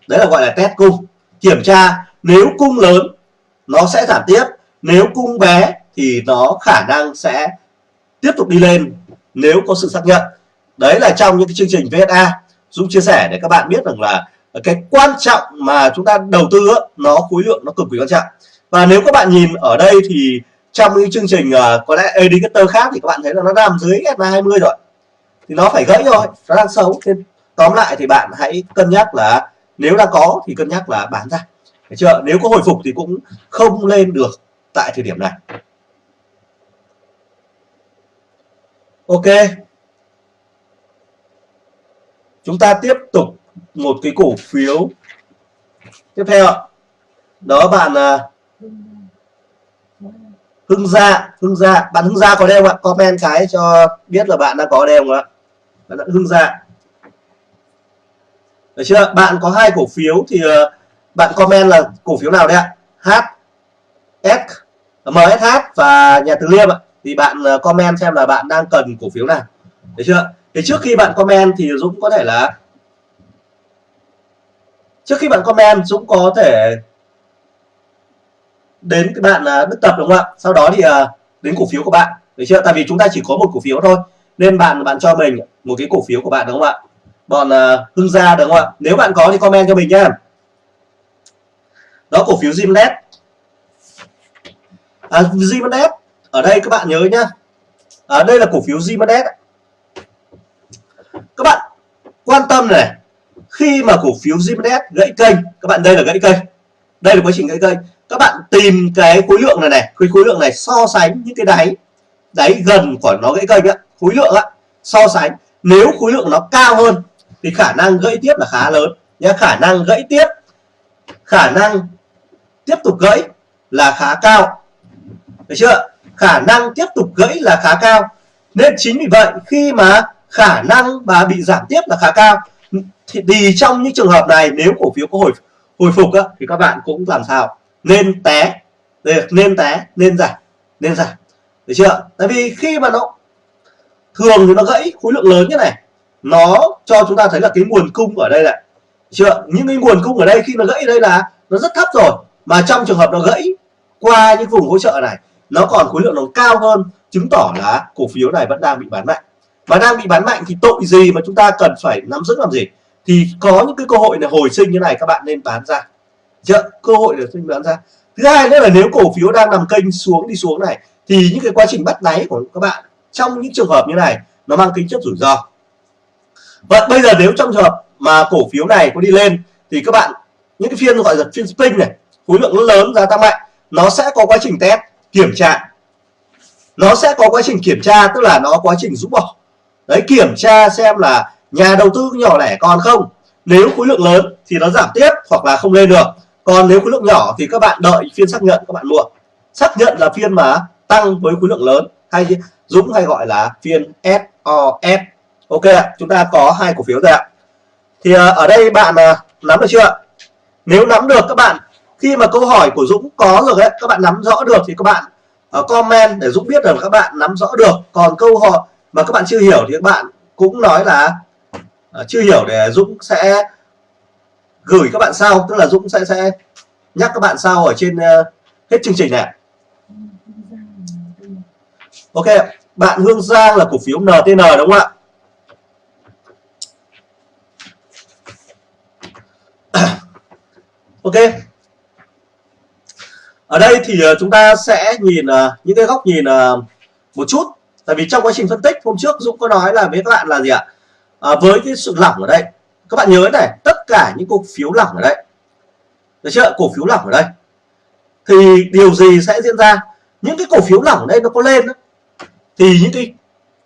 đấy là gọi là test cung. Kiểm tra nếu cung lớn, nó sẽ giảm tiếp. Nếu cung bé thì nó khả năng sẽ tiếp tục đi lên nếu có sự xác nhận. Đấy là trong những cái chương trình VSA Dũng chia sẻ để các bạn biết rằng là cái quan trọng mà chúng ta đầu tư nó khối lượng, nó cực kỳ quan trọng. Và nếu các bạn nhìn ở đây thì trong những chương trình à, có lẽ indicator khác thì các bạn thấy là nó nằm dưới SMA 20 rồi. Thì nó phải gãy rồi nó đang xấu. Nên tóm lại thì bạn hãy cân nhắc là nếu đã có thì cân nhắc là bán ra. Đấy chưa? Nếu có hồi phục thì cũng không lên được tại thời điểm này. Ok. Chúng ta tiếp tục một cái cổ phiếu tiếp theo đó, bạn à, Hưng Gia Hưng Gia. Bạn Hưng Gia có đây không ạ? Comment cái cho biết là bạn đã có đây không ạ? Bạn Hưng Gia được chưa? Bạn có hai cổ phiếu thì uh, bạn comment là cổ phiếu nào đấy ạ? H ờ, S MSH và nhà Từ Liêm ạ. Thì bạn uh, comment xem là bạn đang cần cổ phiếu nào. Được chưa? Thì trước khi bạn comment thì Dũng có thể là trước khi bạn comment Dũng có thể đến cái bạn à, Đức Tập đúng không ạ? Sau đó thì đến cổ phiếu của bạn. Được chưa? Tại vì chúng ta chỉ có một cổ phiếu thôi nên bạn bạn cho mình một cái cổ phiếu của bạn đúng không ạ? Bọn uh, Hưng Gia được không ạ? Nếu bạn có thì comment cho mình nhé đó cổ phiếu Zimnet à, Zimnet ở đây các bạn nhớ nhá. Ở đây là cổ phiếu Zimnet các bạn quan tâm này khi mà cổ phiếu Zimnet gãy kênh các bạn đây là gãy kênh. Đây là quá trình gãy kênh. Các bạn tìm cái khối lượng này này khối khối lượng này so sánh những cái đáy đáy gần của nó gãy kênh á. Khối lượng á so sánh. Nếu khối lượng nó cao hơn thì khả năng gãy tiếp là khá lớn nhé khả năng gãy tiếp khả năng tiếp tục gãy là khá cao. Được chưa? Khả năng tiếp tục gãy là khá cao. Nên chính vì vậy khi mà khả năng mà bị giảm tiếp là khá cao thì, thì trong những trường hợp này nếu cổ phiếu có hồi hồi phục á, thì các bạn cũng làm sao? Nên té. Nên té nên giảm nên giảm. Được chưa? Tại vì khi mà nó thường thì nó gãy khối lượng lớn như này nó cho chúng ta thấy là cái nguồn cung ở đây này. Chưa? Những cái nguồn cung ở đây khi nó gãy đây là nó rất thấp rồi. Mà trong trường hợp nó gãy qua những vùng hỗ trợ này, nó còn khối lượng nó cao hơn, chứng tỏ là cổ phiếu này vẫn đang bị bán mạnh. Mà đang bị bán mạnh thì tội gì mà chúng ta cần phải nắm giữ làm gì? Thì có những cái cơ hội này hồi sinh như này, các bạn nên bán ra. Chưa? Cơ hội để sinh bán ra. Thứ hai nữa là nếu cổ phiếu đang nằm kênh xuống đi xuống này, thì những cái quá trình bắt đáy của các bạn trong những trường hợp như này, nó mang tính chất rủi ro vậy bây giờ nếu trong trường hợp mà cổ phiếu này có đi lên thì các bạn, những cái phiên gọi là phiên spring này, khối lượng lớn, giá tăng mạnh, nó sẽ có quá trình test, kiểm tra. Nó sẽ có quá trình kiểm tra, tức là nó quá trình rũ bỏ. Đấy, kiểm tra xem là nhà đầu tư nhỏ lẻ còn không. Nếu khối lượng lớn thì nó giảm tiếp hoặc là không lên được. Còn nếu khối lượng nhỏ thì các bạn đợi phiên xác nhận, các bạn mua. Xác nhận là phiên mà tăng với khối lượng lớn hay Dũng hay gọi là phiên SOS ok chúng ta có hai cổ phiếu rồi ạ. Thì ờ, ở đây bạn ờ, nắm được chưa nếu nắm được các bạn, khi mà câu hỏi của Dũng có rồi đấy các bạn nắm rõ được thì các bạn ờ, comment để Dũng biết rằng các bạn nắm rõ được. Còn câu hỏi mà các bạn chưa hiểu thì các bạn cũng nói là chưa hiểu để Dũng sẽ gửi các bạn sau. Tức là Dũng sẽ sẽ nhắc các bạn sau ở trên hết chương trình này Ok bạn Hương Giang là cổ phiếu NTN đúng không ạ? Ok. Ở đây thì ờ, chúng ta sẽ nhìn ờ, những cái góc nhìn ờ, một chút. Tại vì trong quá trình phân tích hôm trước Dũng có nói là với các bạn là gì ạ? À, với cái sự lỏng ở đây. Các bạn nhớ này tất cả những cổ phiếu lỏng ở đây. Được chưa? Cổ phiếu lỏng ở đây. Thì điều gì sẽ diễn ra? Những cái cổ phiếu lỏng ở đây nó có lên đó, thì những cái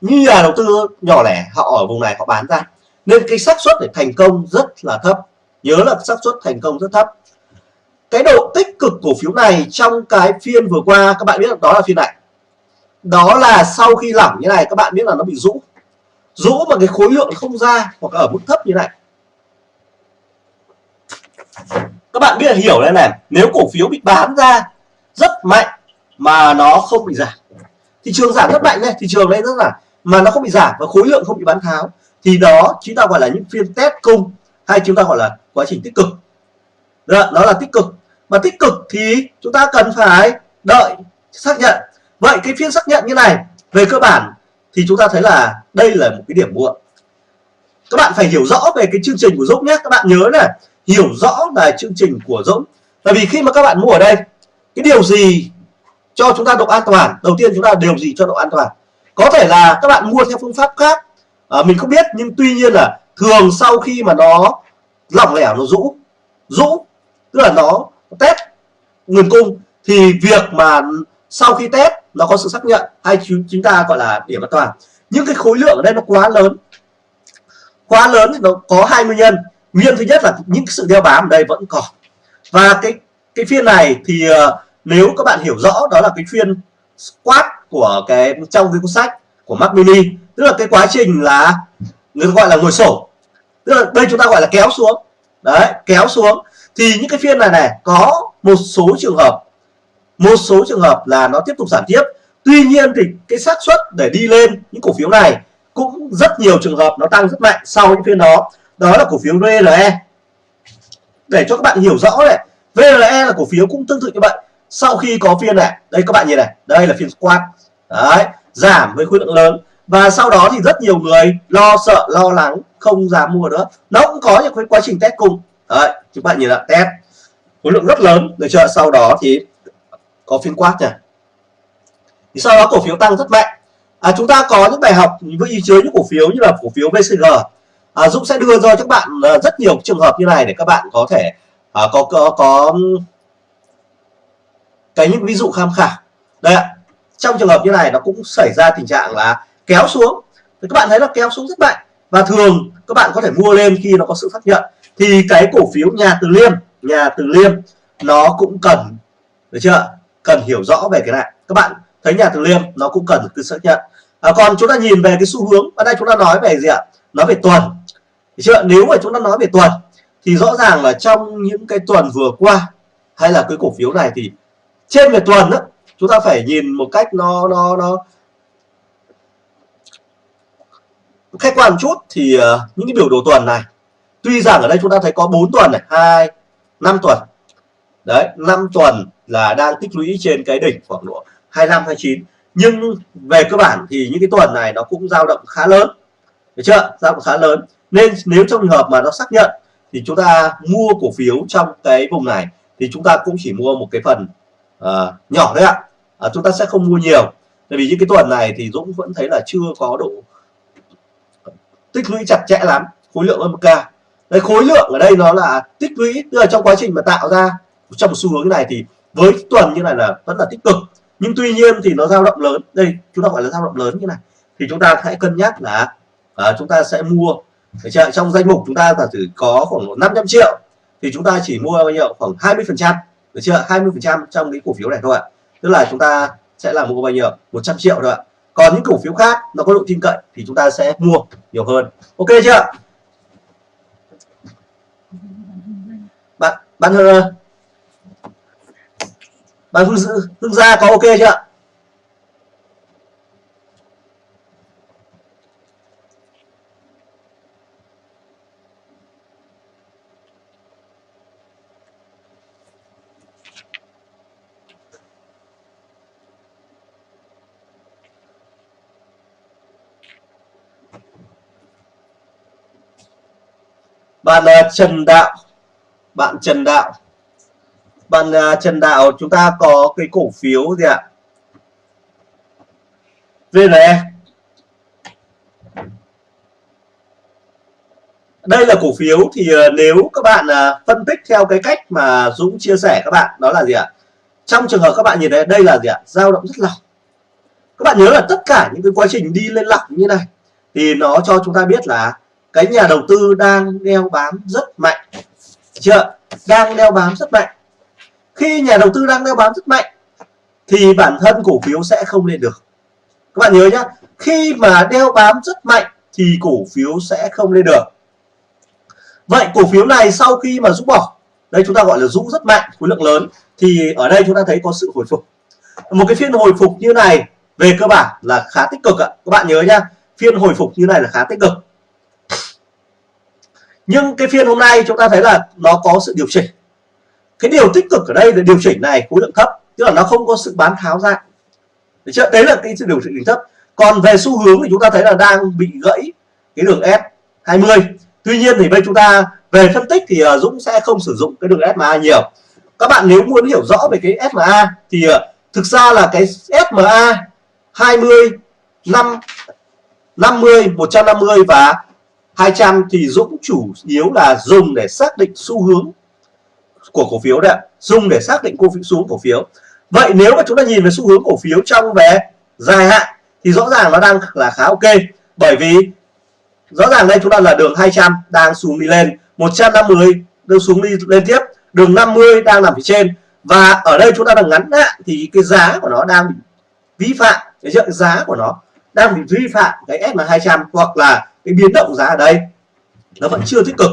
như nhà đầu tư nhỏ lẻ họ ở vùng này họ bán ra. Nên cái xác suất để thành công rất là thấp. Nhớ là xác suất thành công rất thấp cái độ tích cực cổ phiếu này trong cái phiên vừa qua các bạn biết đó là phiên này. Đó là sau khi lỏng như này các bạn biết là nó bị rũ. Rũ mà cái khối lượng không ra hoặc ở mức thấp như này. Các bạn biết là hiểu đây này nếu cổ phiếu bị bán ra rất mạnh mà nó không bị giảm thị trường giảm rất mạnh này thị trường đây rất là mà nó không bị giảm và khối lượng không bị bán tháo thì đó chúng ta gọi là những phiên test cung hay chúng ta gọi là quá trình tích cực. Đó, là tích cực mà tích cực thì chúng ta cần phải đợi xác nhận. Vậy cái phiên xác nhận như này về cơ bản thì chúng ta thấy là đây là một cái điểm muộn. Các bạn phải hiểu rõ về cái chương trình của Dũng nhé. Các bạn nhớ này hiểu rõ về chương trình của Dũng. Bởi vì khi mà các bạn mua ở đây cái điều gì cho chúng ta độ an toàn? Đầu tiên chúng ta điều gì cho độ an toàn? Có thể là các bạn mua theo phương pháp khác. À, mình không biết nhưng tuy nhiên là thường sau khi mà nó lỏng lẻo nó rũ. Rũ tức là nó test nguồn cung thì việc mà sau khi test nó có sự xác nhận hay chúng ta gọi là điểm an toàn. Nhưng cái khối lượng ở đây nó quá lớn. Quá lớn thì nó có hai nguyên nhân. Nguyên thứ nhất là những sự đeo bám ở đây vẫn còn. Và cái cái phiên này thì uh, nếu các bạn hiểu rõ đó là cái phiên squat của cái trong cái cuốn sách của Mac Mini tức là cái quá trình là người gọi là ngồi sổ. Tức là đây chúng ta gọi là kéo xuống. Đấy kéo xuống thì những cái phiên này này, có một số trường hợp, một số trường hợp là nó tiếp tục giảm tiếp. Tuy nhiên thì cái xác suất để đi lên những cổ phiếu này cũng rất nhiều trường hợp nó tăng rất mạnh sau những phiên đó. Đó là cổ phiếu vle để cho các bạn hiểu rõ này vle là cổ phiếu cũng tương tự như vậy. Sau khi có phiên này, đây các bạn nhìn này, đây là phiên squat. Đấy, giảm với khối lượng lớn. Và sau đó thì rất nhiều người lo sợ, lo lắng, không dám mua nữa. Nó cũng có những cái quá trình test cùng đấy chúng bạn nhìn là test khối lượng rất lớn. Được chưa? Sau đó thì có phiên quát nhỉ thì sau đó cổ phiếu tăng rất mạnh. À, chúng ta có những bài học với chứa những cổ phiếu như là cổ phiếu VCG à, Dũng sẽ đưa cho các bạn à, rất nhiều trường hợp như này để các bạn có thể à, có có có cái những ví dụ tham khảo. Đây ạ. Trong trường hợp như này nó cũng xảy ra tình trạng là kéo xuống. Thì các bạn thấy là kéo xuống rất mạnh. Và thường các bạn có thể mua lên khi nó có sự phát nhận thì cái cổ phiếu nhà từ liêm nhà từ liêm nó cũng cần được chưa? Cần hiểu rõ về cái này. Các bạn thấy nhà từ liêm nó cũng cần cứ xác nhận. À, còn chúng ta nhìn về cái xu hướng ở đây chúng ta nói về gì ạ? Nói về tuần được chưa? Nếu mà chúng ta nói về tuần thì rõ ràng là trong những cái tuần vừa qua hay là cái cổ phiếu này thì trên về tuần đó chúng ta phải nhìn một cách nó nó nó khách quan một chút thì uh, những cái biểu đồ tuần này tuy rằng ở đây chúng ta thấy có 4 tuần này hai năm tuần. Đấy 5 tuần là đang tích lũy trên cái đỉnh khoảng độ 25 29 nhưng về cơ bản thì những cái tuần này nó cũng dao động khá lớn. Được chưa? Dao động khá lớn. Nên nếu trong trường hợp mà nó xác nhận thì chúng ta mua cổ phiếu trong cái vùng này thì chúng ta cũng chỉ mua một cái phần uh, nhỏ thôi ạ. À, chúng ta sẽ không mua nhiều. Tại vì những cái tuần này thì Dũng vẫn thấy là chưa có độ tích lũy chặt chẽ lắm khối lượng âm ca đấy khối lượng ở đây nó là tích lũy tức là trong quá trình mà tạo ra trong một xu hướng này thì với tuần như này là vẫn là tích cực. Nhưng tuy nhiên thì nó dao động lớn. Đây chúng ta gọi là dao động lớn như này. Thì chúng ta hãy cân nhắc là à, chúng ta sẽ mua chưa? trong danh mục chúng ta giả sử có khoảng 500 triệu thì chúng ta chỉ mua bao nhiêu? Khoảng 20 phần trăm được chưa? 20 phần trăm trong cái cổ phiếu này thôi ạ. Tức là chúng ta sẽ là mua bao nhiêu? 100 triệu thôi ạ. Còn những cổ phiếu khác nó có độ tin cậy thì chúng ta sẽ mua nhiều hơn. Ok chưa? bạn ờ, bạn hương, hương gia có ok chưa bạn là Trần Đạo bạn Trần Đạo. Bạn uh, Trần Đạo chúng ta có cái cổ phiếu gì ạ? VNE đây là cổ phiếu thì uh, nếu các bạn uh, phân tích theo cái cách mà Dũng chia sẻ các bạn đó là gì ạ? Trong trường hợp các bạn nhìn thấy đây là gì ạ? Dao động rất lỏng. Các bạn nhớ là tất cả những cái quá trình đi lên lỏng như này thì nó cho chúng ta biết là cái nhà đầu tư đang đeo bám rất mạnh chưa. Đang đeo bám rất mạnh. Khi nhà đầu tư đang đeo bám rất mạnh, thì bản thân cổ phiếu sẽ không lên được. Các bạn nhớ nhá, khi mà đeo bám rất mạnh, thì cổ phiếu sẽ không lên được. Vậy cổ phiếu này sau khi mà rũ bỏ, đây chúng ta gọi là rũ rất mạnh, khối lượng lớn, thì ở đây chúng ta thấy có sự hồi phục. Một cái phiên hồi phục như này về cơ bản là khá tích cực ạ. Các bạn nhớ nhá, phiên hồi phục như này là khá tích cực nhưng cái phiên hôm nay chúng ta thấy là nó có sự điều chỉnh. Cái điều tích cực ở đây là điều chỉnh này khối lượng thấp, tức là nó không có sự bán tháo ra. Đấy là cái sự điều chỉnh thấp. Còn về xu hướng thì chúng ta thấy là đang bị gãy cái đường S20 tuy nhiên thì bây chúng ta về phân tích thì à, Dũng sẽ không sử dụng cái đường SMA nhiều. Các bạn nếu muốn hiểu rõ về cái SMA thì à, thực ra là cái SMA 20 5 50 150 và 200 thì Dũng chủ yếu là dùng để xác định xu hướng của cổ phiếu đấy dùng để xác định cổ phiếu xuống cổ phiếu. Vậy nếu mà chúng ta nhìn về xu hướng cổ phiếu trong về dài hạn thì rõ ràng nó đang là khá ok. Bởi vì rõ ràng đây chúng ta là đường 200 đang xuống đi lên. 150 đang xuống đi lên tiếp. Đường 50 đang nằm phía trên. Và ở đây chúng ta đang ngắn hạn thì cái giá của nó đang bị vi phạm. Cái giá của nó đang bị vi phạm cái SMA 200 hoặc là cái biến động giá ở đây nó vẫn chưa tích cực.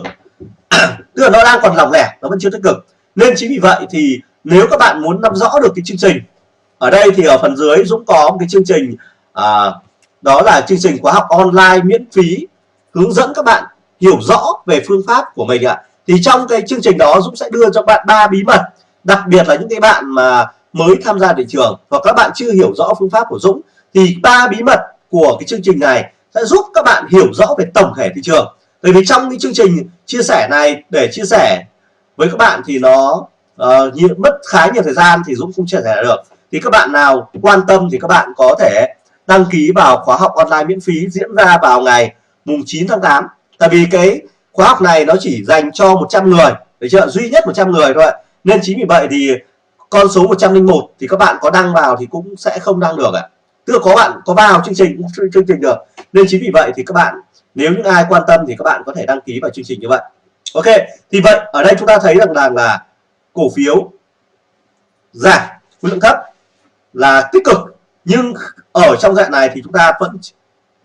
Tức là nó đang còn lỏng lẻo nó vẫn chưa tích cực. Nên chính vì vậy thì nếu các bạn muốn nắm rõ được cái chương trình ở đây thì ở phần dưới Dũng có một cái chương trình à, đó là chương trình khóa học online miễn phí hướng dẫn các bạn hiểu rõ về phương pháp của mình ạ. Thì trong cái chương trình đó Dũng sẽ đưa cho bạn ba bí mật đặc biệt là những cái bạn mà mới tham gia thị trường. Hoặc các bạn chưa hiểu rõ phương pháp của Dũng thì ba bí mật của cái chương trình này sẽ giúp các bạn hiểu rõ về tổng thể thị trường. Bởi vì trong cái chương trình chia sẻ này để chia sẻ với các bạn thì nó ờ, uh, nhiều, mất khá nhiều thời gian thì Dũng không chia sẻ được. Thì các bạn nào quan tâm thì các bạn có thể đăng ký vào khóa học online miễn phí diễn ra vào ngày mùng 9 tháng 8 tại vì cái khóa học này nó chỉ dành cho 100 người được chưa? Duy nhất 100 người thôi nên chính vì vậy thì con số 101 thì các bạn có đăng vào thì cũng sẽ không đăng được ạ. Tức là có bạn có vào chương trình chương trình được nên chính vì vậy thì các bạn nếu những ai quan tâm thì các bạn có thể đăng ký vào chương trình như vậy. Ok thì vậy ở đây chúng ta thấy rằng là, là cổ phiếu giảm khối lượng thấp là tích cực. Nhưng ở trong dạng này thì chúng ta vẫn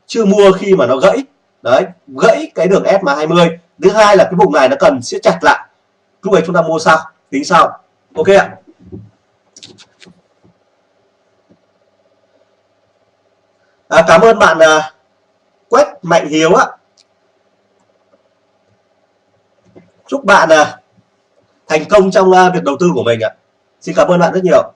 chưa mua khi mà nó gãy. Đấy gãy cái đường SMA 20 thứ hai là cái vùng này nó cần siết chặt lại. Lúc ấy chúng ta mua sau tính sau. Ok ạ. À, cảm ơn bạn à, Quách quét mạnh hiếu ạ chúc bạn à, thành công trong à, việc đầu tư của mình ạ. Xin cảm ơn bạn rất nhiều.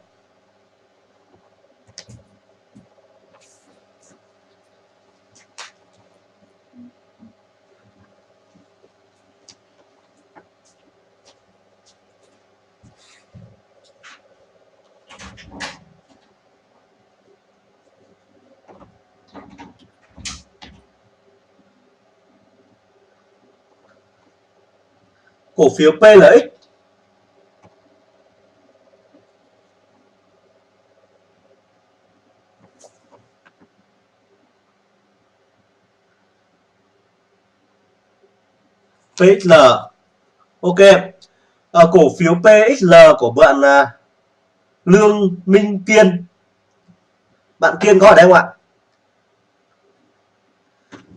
Cổ phiếu PLX PXL ok. À, cổ phiếu PXL của bạn à, Lương Minh Kiên. Bạn Kiên có ở đây không ạ?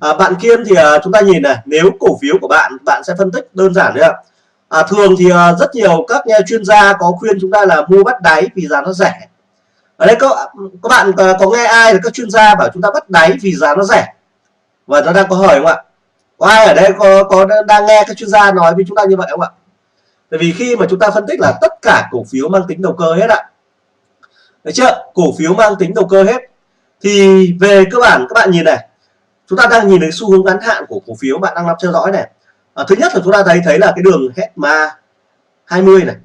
À, bạn Kiên thì à, chúng ta nhìn này nếu cổ phiếu của bạn bạn sẽ phân tích đơn giản đấy ạ à, thường thì uh, rất nhiều các nhà chuyên gia có khuyên chúng ta là mua bắt đáy vì giá nó rẻ. Ở đây có các bạn uh, có nghe ai là các chuyên gia bảo chúng ta bắt đáy vì giá nó rẻ? Và nó đang có hỏi không ạ? Có ai ở đây có có đang nghe các chuyên gia nói với chúng ta như vậy không ạ? Tại vì khi mà chúng ta phân tích là tất cả cổ phiếu mang tính đầu cơ hết ạ. Đấy chưa? Cổ phiếu mang tính đầu cơ hết. Thì về cơ bản các bạn nhìn này chúng ta đang nhìn thấy xu hướng ngắn hạn của cổ phiếu bạn đang làm theo dõi này à, thứ nhất là chúng ta thấy thấy là cái đường HESMA 20 này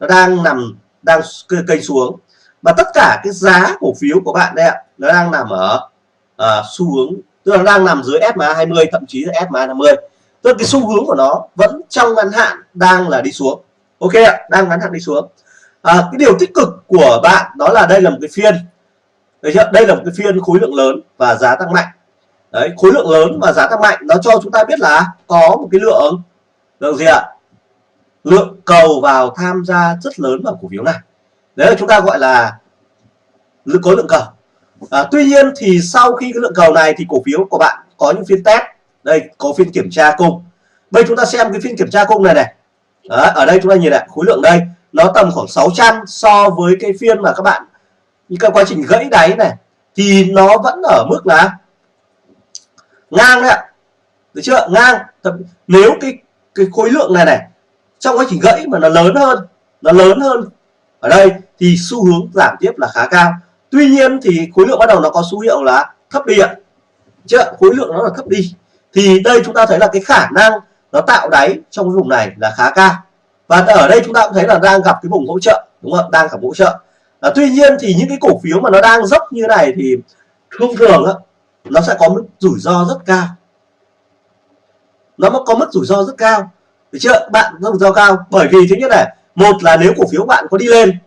nó đang nằm đang kênh xuống. Và tất cả cái giá cổ phiếu của bạn đây ạ nó đang nằm ở ờ, à, xu hướng tức là nó đang nằm dưới SMA 20 thậm chí là SMA 50 tức là cái xu hướng của nó vẫn trong ngắn hạn đang là đi xuống. Ok ạ đang ngắn hạn đi xuống. À, cái điều tích cực của bạn đó là đây là một cái phiên. Đây là một cái phiên khối lượng lớn và giá tăng mạnh đấy khối lượng lớn và giá tăng mạnh nó cho chúng ta biết là có một cái lượng lượng gì ạ? Lượng cầu vào tham gia rất lớn vào cổ phiếu này. Đấy là chúng ta gọi là có lượng cầu. À, tuy nhiên thì sau khi cái lượng cầu này thì cổ phiếu của bạn có những phiên test. Đây có phiên kiểm tra cung. Bây chúng ta xem cái phiên kiểm tra cung này này. Đấy, ở đây chúng ta nhìn lại khối lượng đây nó tầm khoảng 600 so với cái phiên mà các bạn những cái quá trình gãy đáy này thì nó vẫn ở mức là ngang đấy ạ. Được chưa? Ngang. Nếu cái cái khối lượng này này trong quá trình gãy mà nó lớn hơn nó lớn hơn ở đây thì xu hướng giảm tiếp là khá cao. Tuy nhiên thì khối lượng bắt đầu nó có số hiệu là thấp đi ạ. Chưa? Khối lượng nó là thấp đi. Thì đây chúng ta thấy là cái khả năng nó tạo đáy trong cái vùng này là khá cao. Và ở đây chúng ta cũng thấy là đang gặp cái vùng hỗ trợ đúng không đang gặp hỗ trợ. À, tuy nhiên thì những cái cổ phiếu mà nó đang dốc như này thì thông thường á nó sẽ có mức rủi ro rất cao. Nó có mức rủi ro rất cao. Được chưa? Bạn rủi ro cao. Bởi vì thứ nhất này, một là nếu cổ phiếu bạn có đi lên,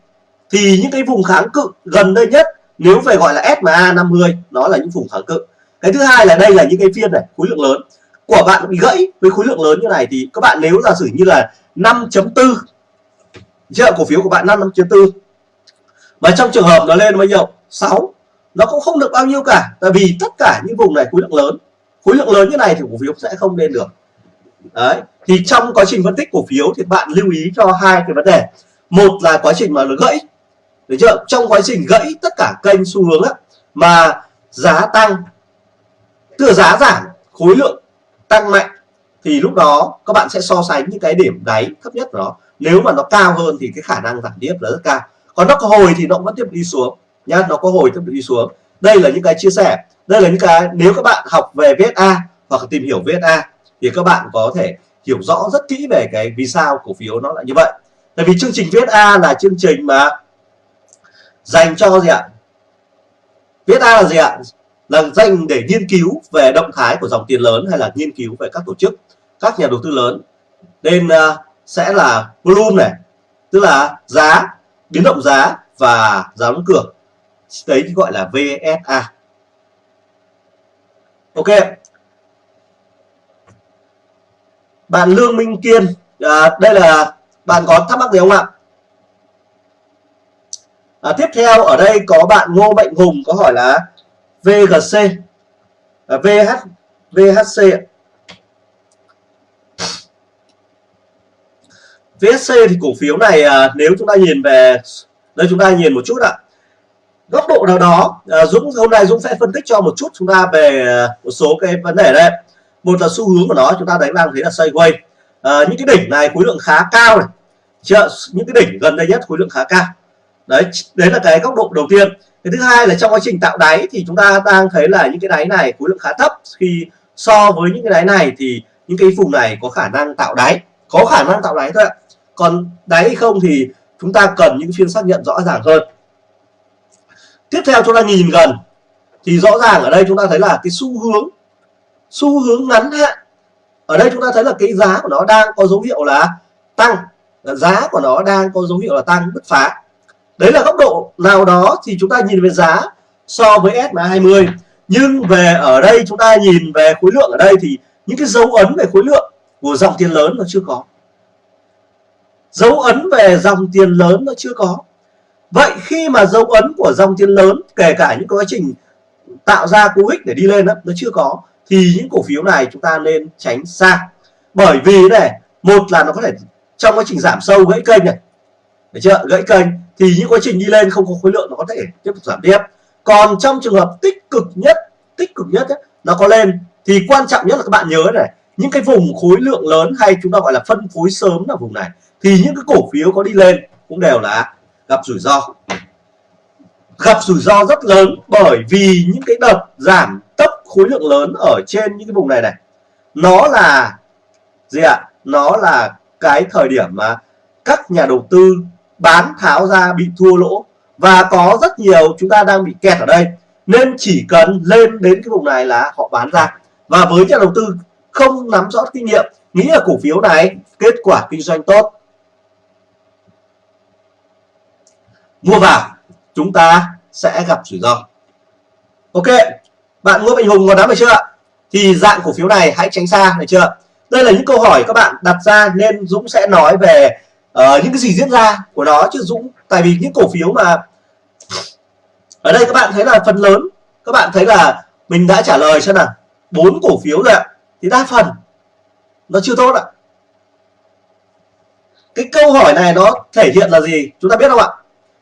thì những cái vùng kháng cự gần đây nhất, nếu về gọi là SMA 50 nó là những vùng kháng cự. Cái thứ hai là đây là những cái phiên này, khối lượng lớn. Của bạn bị gãy với khối lượng lớn như này thì các bạn nếu giả sử như là 5.4 chưa? Cổ phiếu của bạn 5.4 mà trong trường hợp nó lên bao nhiêu? 6 nó cũng không được bao nhiêu cả tại vì tất cả những vùng này khối lượng lớn. Khối lượng lớn như này thì cổ phiếu sẽ không lên được. Đấy thì trong quá trình phân tích cổ phiếu thì bạn lưu ý cho hai cái vấn đề. Một là quá trình mà nó gãy. Được chưa? Trong quá trình gãy tất cả kênh xu hướng á, mà giá tăng tức là giá giảm khối lượng tăng mạnh thì lúc đó các bạn sẽ so sánh những cái điểm đáy thấp nhất của nó. Nếu mà nó cao hơn thì cái khả năng giảm tiếp là rất cao. Còn nó có hồi thì nó vẫn tiếp đi xuống nhá nó có hồi tiếp đi xuống. Đây là những cái chia sẻ. Đây là những cái nếu các bạn học về VSA hoặc tìm hiểu VSA thì các bạn có thể hiểu rõ rất kỹ về cái vì sao cổ phiếu nó lại như vậy. Tại vì chương trình VSA là chương trình mà dành cho gì ạ? VSA là gì ạ? Là dành để nghiên cứu về động thái của dòng tiền lớn hay là nghiên cứu về các tổ chức các nhà đầu tư lớn. Nên uh, sẽ là volume này tức là giá biến động giá và giá đóng cửa đấy gọi là VSA ok. Bạn Lương Minh Kiên à, đây là bạn có thắc mắc gì không ạ? À, tiếp theo ở đây có bạn Ngô Mạnh Hùng có hỏi là VGC à, VH VHC VSC thì cổ phiếu này à, nếu chúng ta nhìn về đây chúng ta nhìn một chút ạ góc độ nào đó ờ, Dũng hôm nay Dũng sẽ phân tích cho một chút chúng ta về ờ, một số cái vấn đề đây. Một là xu hướng của nó chúng ta đánh đang thấy là sideways. À, những cái đỉnh này khối lượng khá cao này. Chưa những cái đỉnh gần đây nhất khối lượng khá cao. Đấy đấy là cái góc độ đầu tiên. Cái thứ hai là trong quá trình tạo đáy thì chúng ta đang thấy là những cái đáy này khối lượng khá thấp. Khi so với những cái đáy này thì những cái vùng này có khả năng tạo đáy. Có khả năng tạo đáy thôi ạ. Còn đáy hay không thì chúng ta cần những phiên xác nhận rõ ràng hơn tiếp theo chúng ta nhìn gần, thì rõ ràng ở đây chúng ta thấy là cái xu hướng xu hướng ngắn hạn. Ở đây chúng ta thấy là cái giá của nó đang có dấu hiệu là tăng giá của nó đang có dấu hiệu là tăng bứt phá. Đấy là góc độ nào đó thì chúng ta nhìn về giá so với SMA 20 nhưng về ở đây chúng ta nhìn về khối lượng ở đây thì những cái dấu ấn về khối lượng của dòng tiền lớn nó chưa có. Dấu ấn về dòng tiền lớn nó chưa có vậy khi mà dấu ấn của dòng tiền lớn kể cả những quá trình tạo ra cú hích để đi lên đó, nó chưa có thì những cổ phiếu này chúng ta nên tránh xa. Bởi vì này một là nó có thể trong quá trình giảm sâu gãy kênh này. Được chưa? Gãy kênh thì những quá trình đi lên không có khối lượng nó có thể tiếp tục giảm tiếp. Còn trong trường hợp tích cực nhất tích cực nhất ấy, nó có lên thì quan trọng nhất là các bạn nhớ này những cái vùng khối lượng lớn hay chúng ta gọi là phân phối sớm là vùng này thì những cái cổ phiếu có đi lên cũng đều là gặp rủi ro. Gặp rủi ro rất lớn bởi vì những cái đợt giảm tốc khối lượng lớn ở trên những cái vùng này này. Nó là gì ạ? À? nó là cái thời điểm mà các nhà đầu tư bán tháo ra bị thua lỗ và có rất nhiều chúng ta đang bị kẹt ở đây. Nên chỉ cần lên đến cái vùng này là họ bán ra. Và với nhà đầu tư không nắm rõ kinh nghiệm, nghĩ là cổ phiếu này kết quả kinh doanh tốt mua vào chúng ta sẽ gặp rủi ro. Ok bạn mua bình hùng có nắm được chưa thì dạng cổ phiếu này hãy tránh xa được chưa đây là những câu hỏi các bạn đặt ra nên Dũng sẽ nói về uh, những cái gì diễn ra của nó chứ Dũng tại vì những cổ phiếu mà ở đây các bạn thấy là phần lớn các bạn thấy là mình đã trả lời xem nào bốn cổ phiếu rồi ạ. Thì đa phần nó chưa tốt ạ. Cái câu hỏi này nó thể hiện là gì? Chúng ta biết không ạ?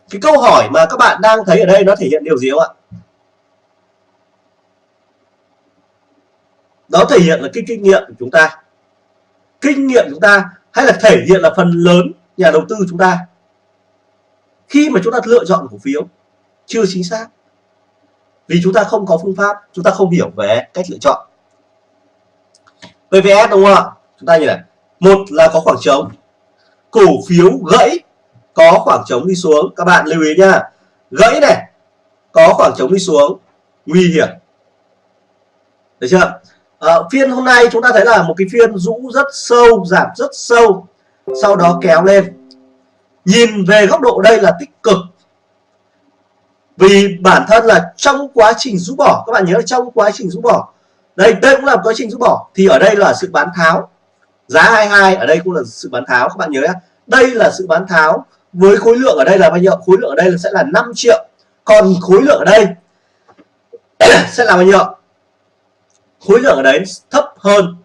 Cái câu hỏi mà các bạn đang thấy ở đây nó thể hiện điều gì không ạ? Nó thể hiện là cái kinh nghiệm của chúng ta. Kinh nghiệm chúng ta hay là thể hiện là phần lớn nhà đầu tư chúng ta. Khi mà chúng ta lựa chọn cổ phiếu, chưa chính xác. Vì chúng ta không có phương pháp, chúng ta không hiểu về cách lựa chọn. PVS đúng không ạ? Chúng ta như này. Một là có khoảng trống. Cổ phiếu gãy có khoảng trống đi xuống. Các bạn lưu ý nha gãy này có khoảng trống đi xuống. Nguy hiểm. Được chưa? À, phiên hôm nay chúng ta thấy là một cái phiên rũ rất sâu giảm rất sâu. Sau đó kéo lên. Nhìn về góc độ đây là tích cực. Vì bản thân là trong quá trình rũ bỏ. Các bạn nhớ là trong quá trình rũ bỏ. Đây đây cũng là quá trình rũ bỏ. Thì ở đây là sự bán tháo. Giá 22 ở đây cũng là sự bán tháo. Các bạn nhớ nhé đây là sự bán tháo với khối lượng ở đây là bao nhiêu? Khối lượng ở đây là sẽ là 5 triệu. Còn khối lượng ở đây sẽ là bao nhiêu? Khối lượng ở đấy thấp hơn.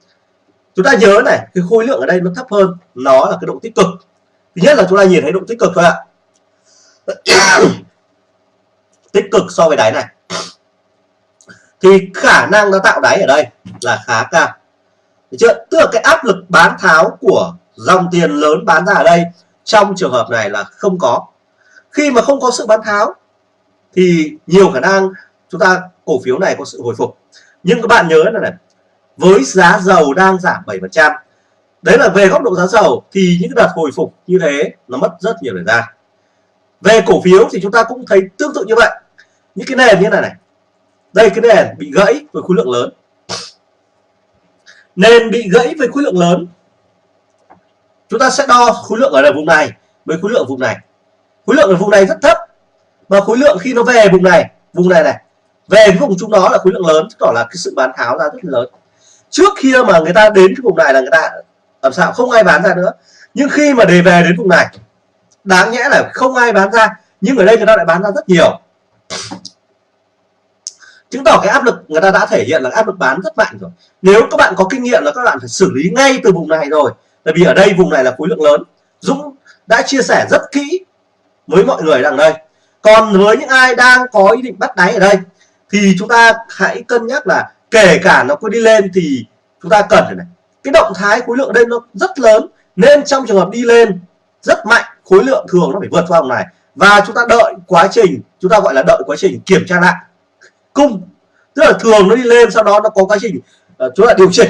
Chúng ta nhớ này, cái khối lượng ở đây nó thấp hơn, nó là cái độ tích cực. Thứ nhất là chúng ta nhìn thấy độ tích cực thôi ạ. Tích cực so với đáy này. Thì khả năng nó tạo đáy ở đây là khá cao. Được chưa? Tức là cái áp lực bán tháo của dòng tiền lớn bán ra ở đây trong trường hợp này là không có. Khi mà không có sự bán tháo, thì nhiều khả năng chúng ta cổ phiếu này có sự hồi phục. Nhưng các bạn nhớ là này, với giá dầu đang giảm 7% đấy là về góc độ giá dầu, thì những đợt hồi phục như thế nó mất rất nhiều thời gian. Về cổ phiếu thì chúng ta cũng thấy tương tự như vậy. Những cái nền như này này, đây cái nền bị gãy với khối lượng lớn. Nền bị gãy với khối lượng lớn chúng ta sẽ đo khối lượng ở vùng này với khối lượng vùng này. Khối lượng ở vùng này rất thấp. Và khối lượng khi nó về vùng này vùng này này, về cái vùng chúng nó là khối lượng lớn chứng tỏ là cái sự bán tháo ra rất lớn. Trước khi mà người ta đến cái vùng này là người ta làm sao? Không ai bán ra nữa. Nhưng khi mà đề về đến vùng này, đáng nhẽ là không ai bán ra, nhưng ở đây người ta lại bán ra rất nhiều. Chứng tỏ cái áp lực người ta đã thể hiện là áp lực bán rất mạnh rồi. Nếu các bạn có kinh nghiệm là các bạn phải xử lý ngay từ vùng này rồi tại vì ở đây vùng này là khối lượng lớn. Dũng đã chia sẻ rất kỹ với mọi người đằng đây. Còn với những ai đang có ý định bắt đáy ở đây thì chúng ta hãy cân nhắc là kể cả nó có đi lên thì chúng ta cần phải này. Cái động thái khối lượng ở đây nó rất lớn nên trong trường hợp đi lên rất mạnh khối lượng thường nó phải vượt qua vùng này. Và chúng ta đợi quá trình chúng ta gọi là đợi quá trình kiểm tra lại. Cung tức là thường nó đi lên sau đó nó có quá trình uh, chúng ta điều chỉnh.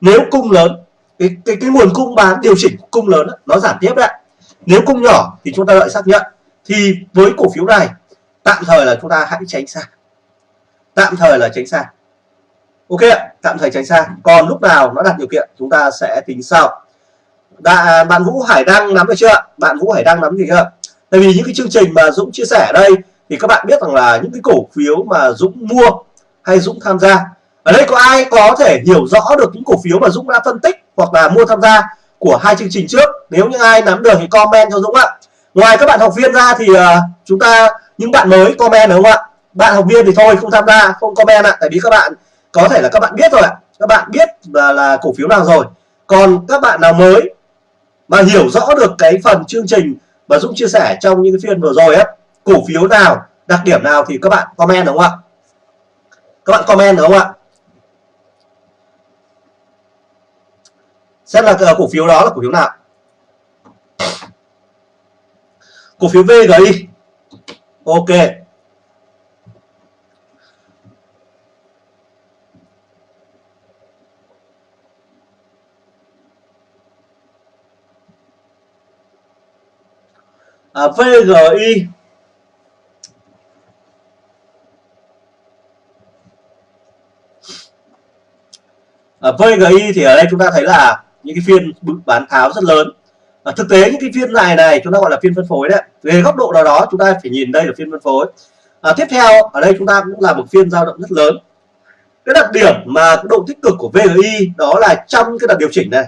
Nếu cung lớn cái cái cái nguồn cung bán điều chỉnh cung lớn nó giảm tiếp đấy. Nếu cung nhỏ thì chúng ta đợi xác nhận. Thì với cổ phiếu này tạm thời là chúng ta hãy tránh xa. Tạm thời là tránh xa. Ok tạm thời tránh xa. Còn lúc nào nó đạt điều kiện chúng ta sẽ tính sau. Đã, bạn Vũ Hải Đăng nắm được chưa bạn Vũ Hải Đăng nắm gì chưa tại vì những cái chương trình mà Dũng chia sẻ ở đây thì các bạn biết rằng là những cái cổ phiếu mà Dũng mua hay Dũng tham gia ở đây có ai có thể hiểu rõ được những cổ phiếu mà Dũng đã phân tích hoặc là mua tham gia của hai chương trình trước? Nếu những ai nắm được thì comment cho Dũng ạ. Ngoài các bạn học viên ra thì uh, chúng ta những bạn mới comment đúng không ạ? Bạn học viên thì thôi không tham gia không comment ạ. Tại vì các bạn có thể là các bạn biết rồi ạ. Các bạn biết là, là cổ phiếu nào rồi. Còn các bạn nào mới mà hiểu rõ được cái phần chương trình mà Dũng chia sẻ trong những phiên vừa rồi á cổ phiếu nào đặc điểm nào thì các bạn comment đúng không ạ? Các bạn comment đúng không ạ? xem là cổ phiếu đó là cổ phiếu nào? Cổ phiếu VGI ok. À, VGI à, VGI thì ở đây chúng ta thấy là những cái phiên bán tháo rất lớn. À, thực tế những cái phiên dài này chúng ta gọi là phiên phân phối đấy về góc độ nào đó chúng ta phải nhìn đây là phiên phân phối. À, tiếp theo ở đây chúng ta cũng là một phiên giao động rất lớn. Cái đặc điểm mà độ tích cực của VGI đó là trong cái đợt điều chỉnh này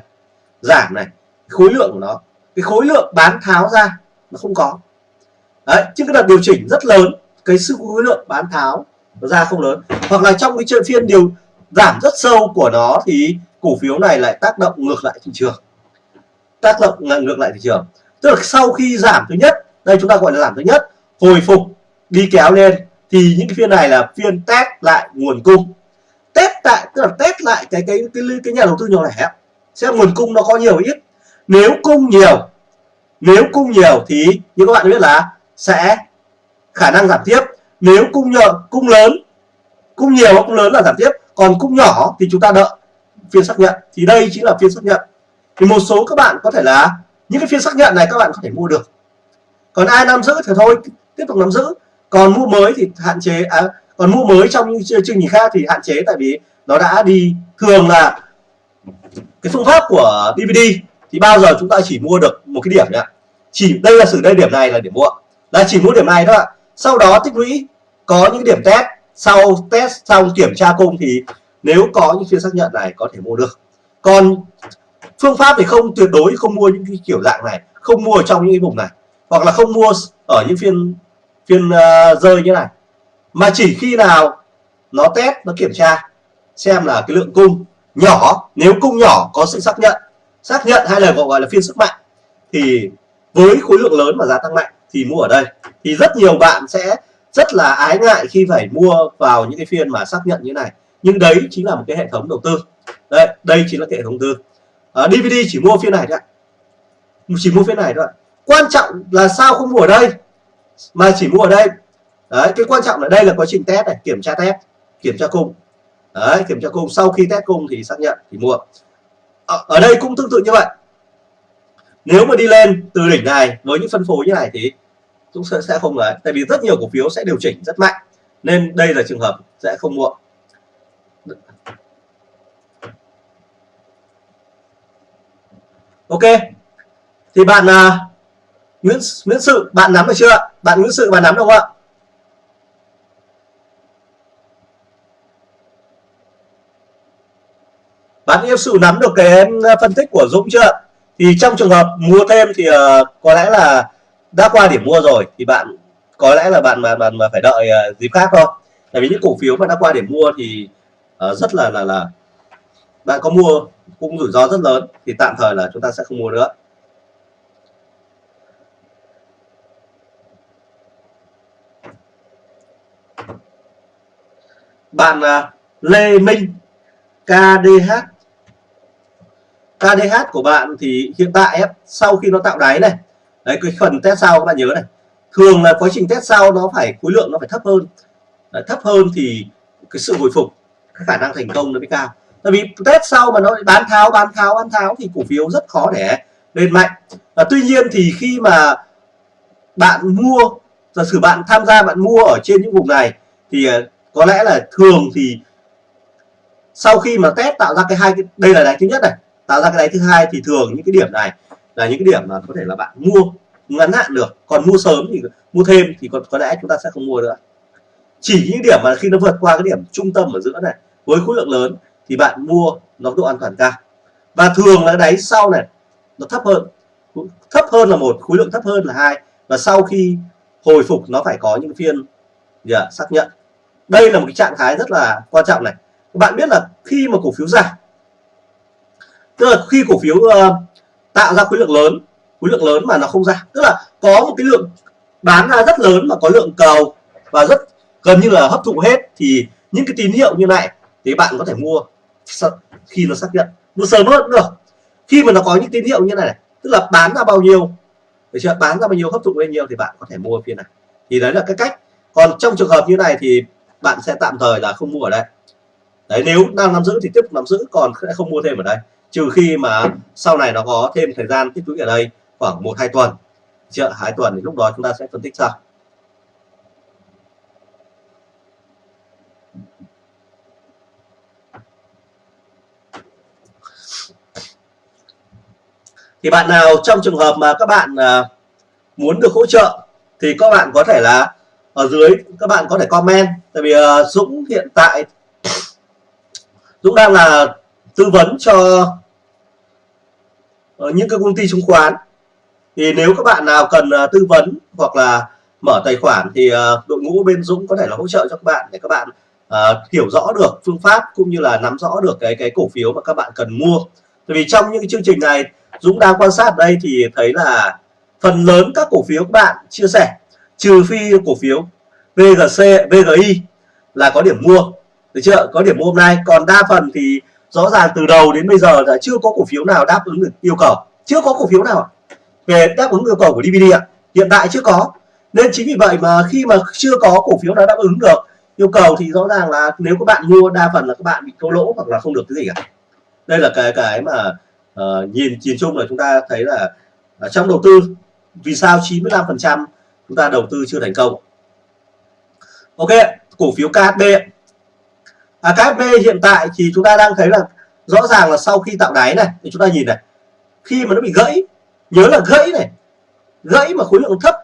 giảm này khối lượng của nó cái khối lượng bán tháo ra nó không có. Đấy chứ cái đợt điều chỉnh rất lớn cái sự khối lượng bán tháo ra không lớn. Hoặc là trong cái trận phiên điều giảm rất sâu của nó thì cổ phiếu này lại tác động ngược lại thị trường. Tác động ngược lại thị trường. Tức là sau khi giảm thứ nhất đây chúng ta gọi là giảm thứ nhất hồi phục đi kéo lên thì những cái phiên này là phiên test lại nguồn cung. Test tại tức là test lại cái cái cái, cái nhà đầu tư nhỏ lẻ. Xem nguồn cung nó có nhiều ít. Nếu cung nhiều nếu cung nhiều thì như các bạn biết là sẽ khả năng giảm tiếp. Nếu cung nhờ cung lớn cung nhiều hoặc cung lớn là giảm tiếp còn cung nhỏ thì chúng ta đợi phiên xác nhận. Thì đây chính là phiên xác nhận. Thì một số các bạn có thể là những cái phiên xác nhận này các bạn có thể mua được. Còn ai nắm giữ thì thôi tiếp tục nắm giữ. Còn mua mới thì hạn chế à, còn mua mới trong những chương trình khác thì hạn chế tại vì nó đã đi thường là cái phương pháp của DVD thì bao giờ chúng ta chỉ mua được một cái điểm nhá. Chỉ đây là sự đây điểm này là điểm mua. Là chỉ mua điểm này thôi ạ. Sau đó tích lũy có những điểm test sau test xong kiểm tra cung thì nếu có những phiên xác nhận này có thể mua được. Còn phương pháp thì không tuyệt đối không mua những cái kiểu dạng này không mua ở trong những cái vùng này hoặc là không mua ở những phiên phiên uh, rơi như này. Mà chỉ khi nào nó test nó kiểm tra xem là cái lượng cung nhỏ nếu cung nhỏ có sự xác nhận xác nhận hay là gọi là phiên sức mạnh thì với khối lượng lớn mà giá tăng mạnh thì mua ở đây. Thì rất nhiều bạn sẽ rất là ái ngại khi phải mua vào những cái phiên mà xác nhận như này. Nhưng đấy chính là một cái hệ thống đầu tư. Đây đây chính là cái hệ thống tư. Ờ, à, DVD chỉ mua phiên này thôi chỉ mua phiên này thôi quan trọng là sao không mua ở đây? Mà chỉ mua ở đây. Đấy cái quan trọng ở đây là quá trình test này kiểm tra test kiểm tra cung đấy kiểm tra cung sau khi test cung thì xác nhận thì mua. À, ở đây cũng tương tự như vậy. Nếu mà đi lên từ đỉnh này với những phân phối như này thì cũng sẽ, sẽ không đấy tại vì rất nhiều cổ phiếu sẽ điều chỉnh rất mạnh nên đây là trường hợp sẽ không mua. Ok thì bạn uh, Nguyễn Nguyễn Sự bạn nắm được chưa bạn Nguyễn Sự bạn nắm được không ạ? Bạn yêu sự nắm được cái phân tích của Dũng chưa thì trong trường hợp mua thêm thì uh, có lẽ là đã qua điểm mua rồi thì bạn có lẽ là bạn mà bạn mà phải đợi uh, dịp khác thôi. Tại vì những cổ phiếu mà đã qua điểm mua thì uh, rất là là là bạn có mua cũng rủi ro rất lớn thì tạm thời là chúng ta sẽ không mua nữa. Bạn uh, Lê Minh KDH KDH của bạn thì hiện tại sau khi nó tạo đáy này đấy cái phần test sau các bạn nhớ này. Thường là quá trình test sau nó phải khối lượng nó phải thấp hơn. Đấy, thấp hơn thì cái sự hồi phục cái khả năng thành công nó mới cao. Tại vì test sau mà nó bán tháo bán tháo bán tháo thì cổ phiếu rất khó để lên mạnh. Và tuy nhiên thì khi mà bạn mua giả sử bạn tham gia bạn mua ở trên những vùng này thì ờ, có lẽ là thường thì sau khi mà test tạo ra cái hai cái đây là đáy thứ nhất này tạo ra cái đáy thứ hai thì thường những cái điểm này là những cái điểm mà có thể là bạn mua ngắn hạn được. Còn mua sớm thì mua thêm thì có, có lẽ chúng ta sẽ không mua nữa. Chỉ những điểm mà khi nó vượt qua cái điểm trung tâm ở giữa này với khối lượng lớn thì bạn mua nó độ an toàn cao. Và thường là đáy sau này nó thấp hơn. Thấp hơn là một khối lượng thấp hơn là hai. Và sau khi hồi phục nó phải có những phiên yeah, xác nhận. Đây là một cái trạng thái rất là quan trọng này. Các bạn biết là khi mà cổ phiếu giảm tức là khi cổ phiếu uh, tạo ra khối lượng lớn khối lượng lớn mà nó không ra. Tức là có một cái lượng bán ra rất lớn mà có lượng cầu và rất gần như là hấp thụ hết thì những cái tín hiệu như này thì bạn có thể mua khi nó xác nhận. Mua sớm hơn cũng được. Khi mà nó có những tín hiệu như này, tức là bán ra bao nhiêu để chưa? Bán ra bao nhiêu hấp thụ bao nhiêu thì bạn có thể mua phiên này. Thì đấy là cái cách. Còn trong trường hợp như này thì bạn sẽ tạm thời là không mua ở đây. Đấy nếu đang nắm giữ thì tiếp tục nắm giữ còn sẽ không mua thêm ở đây trừ khi mà sau này nó có thêm thời gian tích lũy ở đây khoảng một, hai tuần. Chợ hai tuần thì lúc đó chúng ta sẽ phân tích sau. Thì bạn nào trong trường hợp mà các bạn à, muốn được hỗ trợ thì các bạn có thể là ở dưới, các bạn có thể comment. Tại vì à, Dũng hiện tại, Dũng đang là tư vấn cho Ờ, những cái công ty chứng khoán. Thì nếu các bạn nào cần uh, tư vấn hoặc là mở tài khoản thì uh, đội ngũ bên Dũng có thể là hỗ trợ cho các bạn để các bạn uh, hiểu rõ được phương pháp cũng như là nắm rõ được cái cái cổ phiếu mà các bạn cần mua. Tại vì trong những cái chương trình này Dũng đang quan sát đây thì thấy là phần lớn các cổ phiếu các bạn chia sẻ trừ phi cổ phiếu VGC, VGI là có điểm mua. Được chưa? Có điểm mua hôm nay. Còn đa phần thì rõ ràng từ đầu đến bây giờ là chưa có cổ phiếu nào đáp ứng được yêu cầu. Chưa có cổ phiếu nào về đáp ứng yêu cầu của DVD ạ. Hiện tại chưa có. Nên chính vì vậy mà khi mà chưa có cổ phiếu nào đáp ứng được yêu cầu thì rõ ràng là nếu các bạn mua đa phần là các bạn bị thua lỗ hoặc là không được cái gì cả. Đây là cái cái mà uh, nhìn nhìn chung là chúng ta thấy là uh, trong đầu tư vì sao 95% chúng ta đầu tư chưa thành công? Ok cổ phiếu KHB à, KHB hiện tại thì chúng ta đang thấy là rõ ràng là sau khi tạo đáy này thì chúng ta nhìn này khi mà nó bị gãy nhớ là gãy này gãy mà khối lượng thấp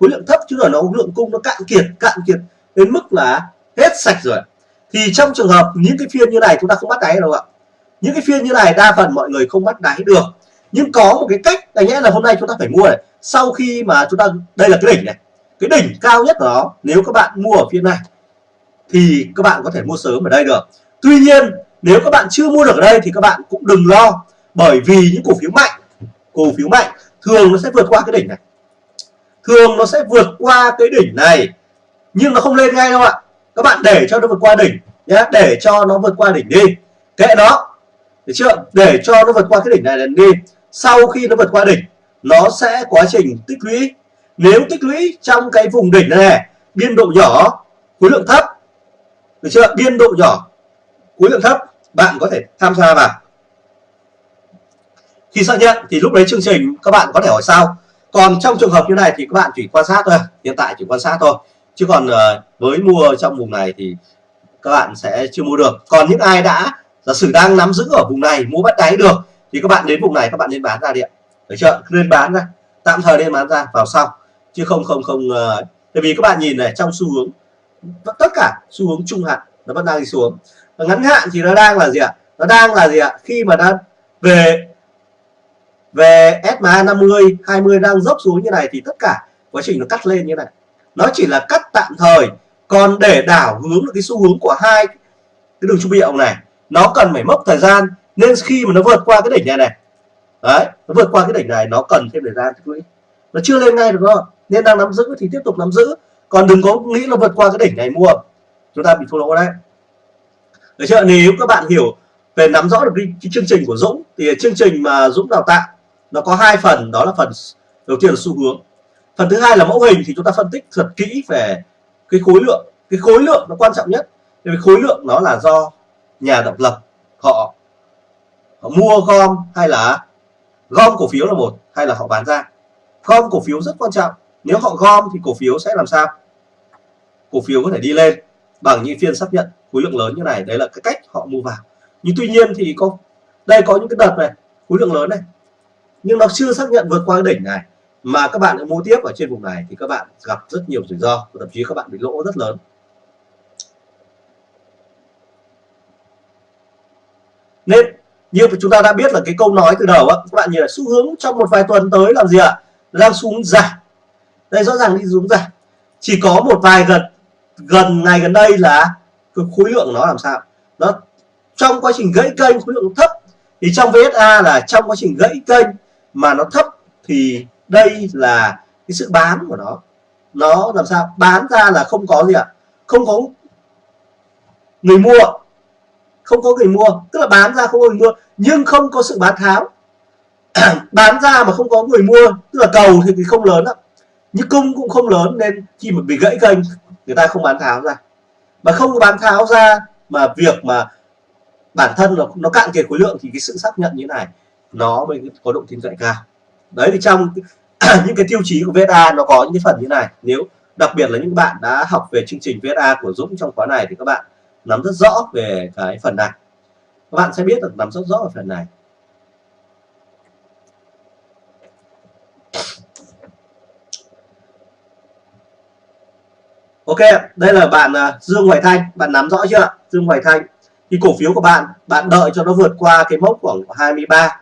khối lượng thấp chứ là nó lượng cung nó cạn kiệt cạn kiệt đến mức là hết sạch rồi. Thì trong trường hợp những cái phiên như này chúng ta không bắt đáy đâu ạ. Những cái phiên như này đa phần mọi người không bắt đáy được. Nhưng có một cái cách là nhé là hôm nay chúng ta phải mua này. Sau khi mà chúng ta đây là cái đỉnh này. Cái đỉnh cao nhất của nó nếu các bạn mua ở phiên này thì các bạn có thể mua sớm ở đây được. Tuy nhiên, nếu các bạn chưa mua được ở đây thì các bạn cũng đừng lo, bởi vì những cổ phiếu mạnh, cổ phiếu mạnh thường nó sẽ vượt qua cái đỉnh này. Thường nó sẽ vượt qua cái đỉnh này, nhưng nó không lên ngay đâu ạ. Các bạn để cho nó vượt qua đỉnh nhé để cho nó vượt qua đỉnh đi. Kệ nó. Được chưa? Để cho nó vượt qua cái đỉnh này đi. Sau khi nó vượt qua đỉnh, nó sẽ quá trình tích lũy. Nếu tích lũy trong cái vùng đỉnh này, biên độ nhỏ, khối lượng thấp được chưa? Biên độ nhỏ, khối lượng thấp, bạn có thể tham gia vào. Khi xác nhận thì lúc đấy chương trình các bạn có thể hỏi sao. Còn trong trường hợp như này thì các bạn chỉ quan sát thôi, hiện tại chỉ quan sát thôi. Chứ còn ờ, với mua trong vùng này thì các bạn sẽ chưa mua được. Còn những ai đã, giả sử đang nắm giữ ở vùng này, mua bắt đáy được, thì các bạn đến vùng này, các bạn nên bán ra điện được chưa? Nên bán ra, tạm thời nên bán ra, vào sau. Chứ không không không ờ, tại vì các bạn nhìn này, trong xu hướng tất cả xu hướng trung hạn nó vẫn đang đi xuống. Và ngắn hạn thì nó đang là gì ạ? Nó đang là gì ạ? Khi mà nó về về SMA 50 20 đang dốc xuống như này thì tất cả quá trình nó cắt lên như này. Nó chỉ là cắt tạm thời, còn để đảo hướng được cái xu hướng của hai cái đường trung biệu này, nó cần phải mốc thời gian. Nên khi mà nó vượt qua cái đỉnh này này, đấy, nó vượt qua cái đỉnh này, nó cần thêm thời gian tích lũy. Nó chưa lên ngay được không nên đang nắm giữ thì tiếp tục nắm giữ còn đừng có nghĩ là vượt qua cái đỉnh này mua. Chúng ta bị thua lỗ đấy. Được chưa? Nếu các bạn hiểu về nắm rõ được cái, cái chương trình của Dũng thì chương trình mà Dũng đào tạo nó có hai phần đó là phần đầu tiên là xu hướng. Phần thứ hai là mẫu hình thì chúng ta phân tích thật kỹ về cái khối lượng. Cái khối lượng nó quan trọng nhất. Vì khối lượng nó là do nhà độc lập họ, họ mua gom hay là gom cổ phiếu là một hay là họ bán ra. Gom cổ phiếu rất quan trọng nếu họ gom thì cổ phiếu sẽ làm sao? Cổ phiếu có thể đi lên bằng những phiên xác nhận khối lượng lớn như này. Đấy là cái cách họ mua vào. Nhưng tuy nhiên thì có, đây có những cái đợt này, khối lượng lớn này. Nhưng nó chưa xác nhận vượt qua cái đỉnh này. Mà các bạn mua tiếp ở trên vùng này thì các bạn gặp rất nhiều rủi ro. Và thậm chí các bạn bị lỗ rất lớn. Nên, như chúng ta đã biết là cái câu nói từ đầu á, các bạn nhìn là xu hướng trong một vài tuần tới làm gì ạ? Đang xuống giảm đây rõ ràng đi xuống giảm chỉ có một vài gần gần ngày gần đây là khối lượng nó làm sao? Nó trong quá trình gãy kênh, khối lượng thấp. Thì trong VSA là trong quá trình gãy kênh mà nó thấp thì đây là cái sự bán của nó. Nó làm sao? Bán ra là không có gì ạ? Không có người mua. Không có người mua. Tức là bán ra không có người mua, nhưng không có sự bán tháo. Bán ra mà không có người mua, tức là cầu thì không lớn lắm nhưng cung cũng không lớn nên khi mà bị gãy kênh, người ta không bán tháo ra. Mà không bán tháo ra mà việc mà bản thân nó nó cạn kiệt khối lượng thì cái sự xác nhận như này, nó mới có độ tin cậy cao. Đấy, thì trong những cái tiêu chí của VSA nó có những cái phần như này. Nếu đặc biệt là những bạn đã học về chương trình VSA của Dũng trong khóa này thì các bạn nắm rất rõ về cái phần này. Các bạn sẽ biết được nắm rất rõ về phần này. Ok, đây là bạn uh, Dương Hoài Thanh, bạn nắm rõ chưa? Dương Hoài Thanh. Thì cổ phiếu của bạn, bạn đợi cho nó vượt qua cái mốc khoảng 23,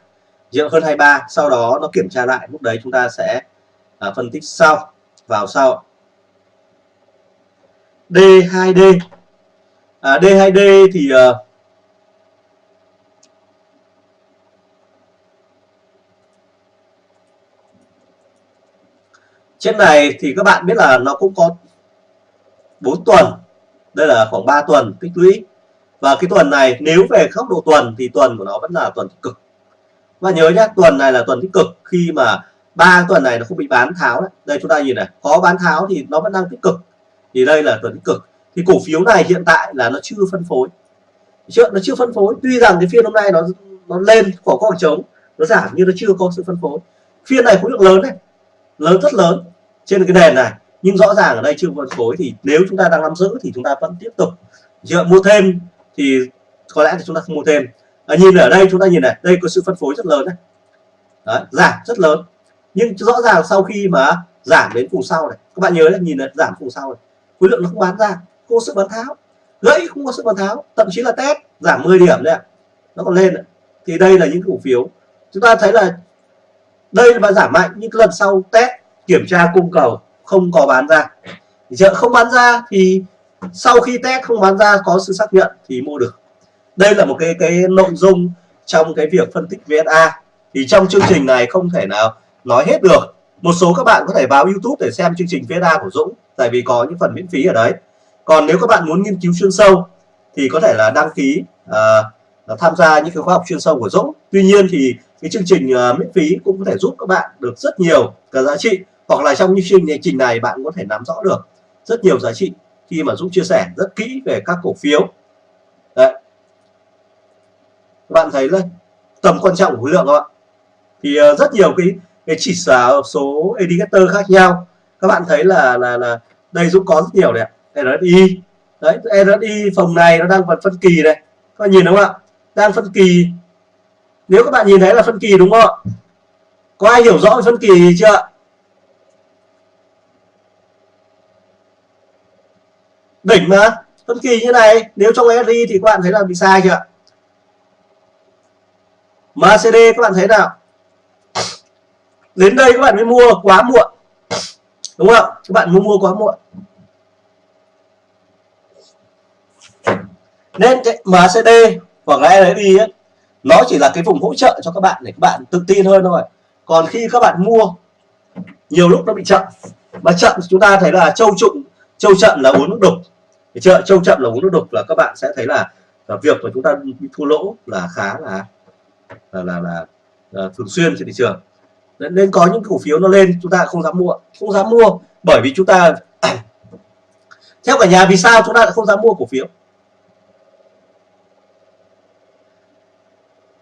giờ hơn 23, sau đó nó kiểm tra lại, lúc đấy chúng ta sẽ uh, phân tích sau, vào sau. D2D. À, D2D thì uh, trên này thì các bạn biết là nó cũng có 4 tuần. Đây là khoảng 3 tuần tích lũy. Và cái tuần này, nếu về góc độ tuần, thì tuần của nó vẫn là tuần tích cực. Và nhớ nhé tuần này là tuần tích cực khi mà ba tuần này nó không bị bán tháo đấy. đây, chúng ta nhìn này, có bán tháo thì nó vẫn đang tích cực. Thì đây là tuần tích cực. Thì cổ phiếu này hiện tại là nó chưa phân phối. Chưa, nó chưa phân phối. Tuy rằng cái phiên hôm nay nó nó lên khoảng khoảng trống, nó giảm nhưng nó chưa có sự phân phối. Phiên này khối lượng lớn này, lớn, rất lớn. Trên cái nền này nhưng rõ ràng ở đây chưa phân phối thì nếu chúng ta đang nắm giữ thì chúng ta vẫn tiếp tục. Chưa? Mua thêm thì có lẽ thì chúng ta không mua thêm. À, nhìn ở đây chúng ta nhìn này đây có sự phân phối rất lớn này. Đấy, giảm rất lớn. Nhưng rõ ràng sau khi mà giảm đến vùng sau này các bạn nhớ là nhìn là giảm vùng sau này khối lượng nó không bán ra không có sự bán tháo. Gãy không có sự bán tháo thậm chí là test giảm 10 điểm đấy ạ. Nó còn lên thì đây là những cổ phiếu. Chúng ta thấy là đây là giảm mạnh nhưng lần sau test kiểm tra cung cầu không có bán ra. Chợ không bán ra thì sau khi test không bán ra có sự xác nhận thì mua được. Đây là một cái cái nội dung trong cái việc phân tích VSA thì trong chương trình này không thể nào nói hết được. Một số các bạn có thể vào YouTube để xem chương trình VSA của Dũng tại vì có những phần miễn phí ở đấy. Còn nếu các bạn muốn nghiên cứu chuyên sâu thì có thể là đăng ký à, tham gia những cái khóa học chuyên sâu của Dũng. Tuy nhiên thì cái chương trình uh, miễn phí cũng có thể giúp các bạn được rất nhiều cả giá trị hoặc là trong những chương trình này bạn có thể nắm rõ được rất nhiều giá trị khi mà Dũng chia sẻ rất kỹ về các cổ phiếu. Đấy. bạn thấy đấy tầm quan trọng của khối lượng không ạ? Thì uh, rất nhiều cái cái chỉ số indicator khác nhau. Các bạn thấy là là là đây Dũng có rất nhiều đấy RSI đấy RSI phòng này nó đang phần phân kỳ này. Các bạn nhìn đúng không ạ? Đang phân kỳ. Nếu các bạn nhìn thấy là phân kỳ đúng không ạ? Có ai hiểu rõ về phân kỳ chưa đỉnh mà. Phân kỳ như này nếu trong SRI thì các bạn thấy là bị sai chưa? MACD các bạn thấy nào? Đến đây các bạn mới mua quá muộn. Đúng không? Các bạn mua mua quá muộn. Nên cái MACD hoặc là RSI ấy, nó chỉ là cái vùng hỗ trợ cho các bạn để các bạn tự tin hơn thôi. Còn khi các bạn mua nhiều lúc nó bị chậm. Mà chậm chúng ta thấy là châu trụng châu chậm là uống nước đục thì chợ châu chậm là uống nước đục là các bạn sẽ thấy là, là việc mà chúng ta thua lỗ là khá là là là, là, là thường xuyên trên thị trường. Nên có những cổ phiếu nó lên chúng ta không dám mua. Không dám mua bởi vì chúng ta theo cả nhà vì sao chúng ta lại không dám mua cổ phiếu?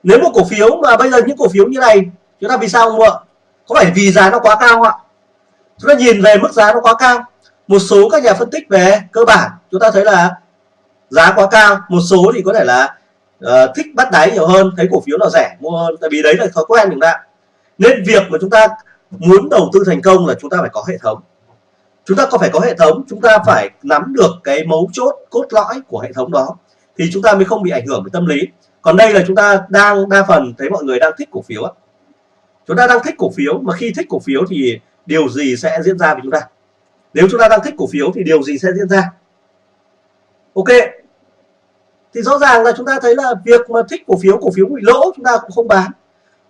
Nếu một cổ phiếu mà bây giờ những cổ phiếu như này chúng ta vì sao không mua? Có phải vì giá nó quá cao không ạ? Chúng ta nhìn về mức giá nó quá cao một số các nhà phân tích về cơ bản chúng ta thấy là giá quá cao. Một số thì có thể là uh, thích bắt đáy nhiều hơn thấy cổ phiếu nào rẻ mua hơn tại vì đấy là thói quen chúng ta nên việc mà chúng ta muốn đầu tư thành công là chúng ta phải có hệ thống. Chúng ta có phải có hệ thống chúng ta phải nắm được cái mấu chốt cốt lõi của hệ thống đó thì chúng ta mới không bị ảnh hưởng về tâm lý. Còn đây là chúng ta đang đa phần thấy mọi người đang thích cổ phiếu chúng ta đang thích cổ phiếu mà khi thích cổ phiếu thì điều gì sẽ diễn ra với chúng ta? Nếu chúng ta đang thích cổ phiếu thì điều gì sẽ diễn ra? Ok. Thì rõ ràng là chúng ta thấy là việc mà thích cổ phiếu cổ phiếu bị lỗ chúng ta cũng không bán.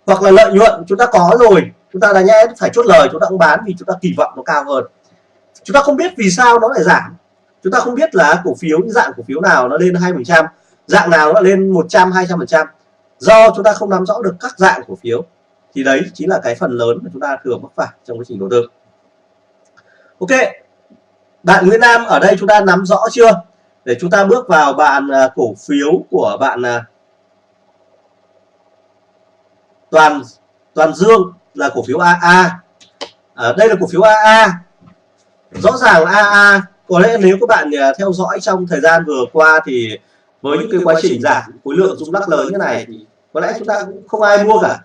Hoặc là lợi nhuận chúng ta có rồi, chúng ta đã nhẽ phải chốt lời, chúng ta cũng bán vì chúng ta kỳ vọng nó cao hơn. Chúng ta không biết vì sao nó lại giảm. Chúng ta không biết là cổ phiếu dạng cổ phiếu nào nó lên hai phần trăm, dạng nào nó lên 100 200 phần trăm. Do chúng ta không nắm rõ được các dạng cổ phiếu, thì đấy chính là cái phần lớn mà chúng ta thường mắc phải trong quá trình đầu tư ok. Bạn Nguyễn Nam ở đây chúng ta nắm rõ chưa? Để chúng ta bước vào bạn à, cổ phiếu của bạn à, toàn toàn dương là cổ phiếu AA à, đây là cổ phiếu AA rõ ràng là AA có lẽ nếu các bạn à, theo dõi trong thời gian vừa qua thì với những cái quá trình giảm khối lượng rung lắc lớn như này thì có lẽ chúng ta cũng không ai mua cả.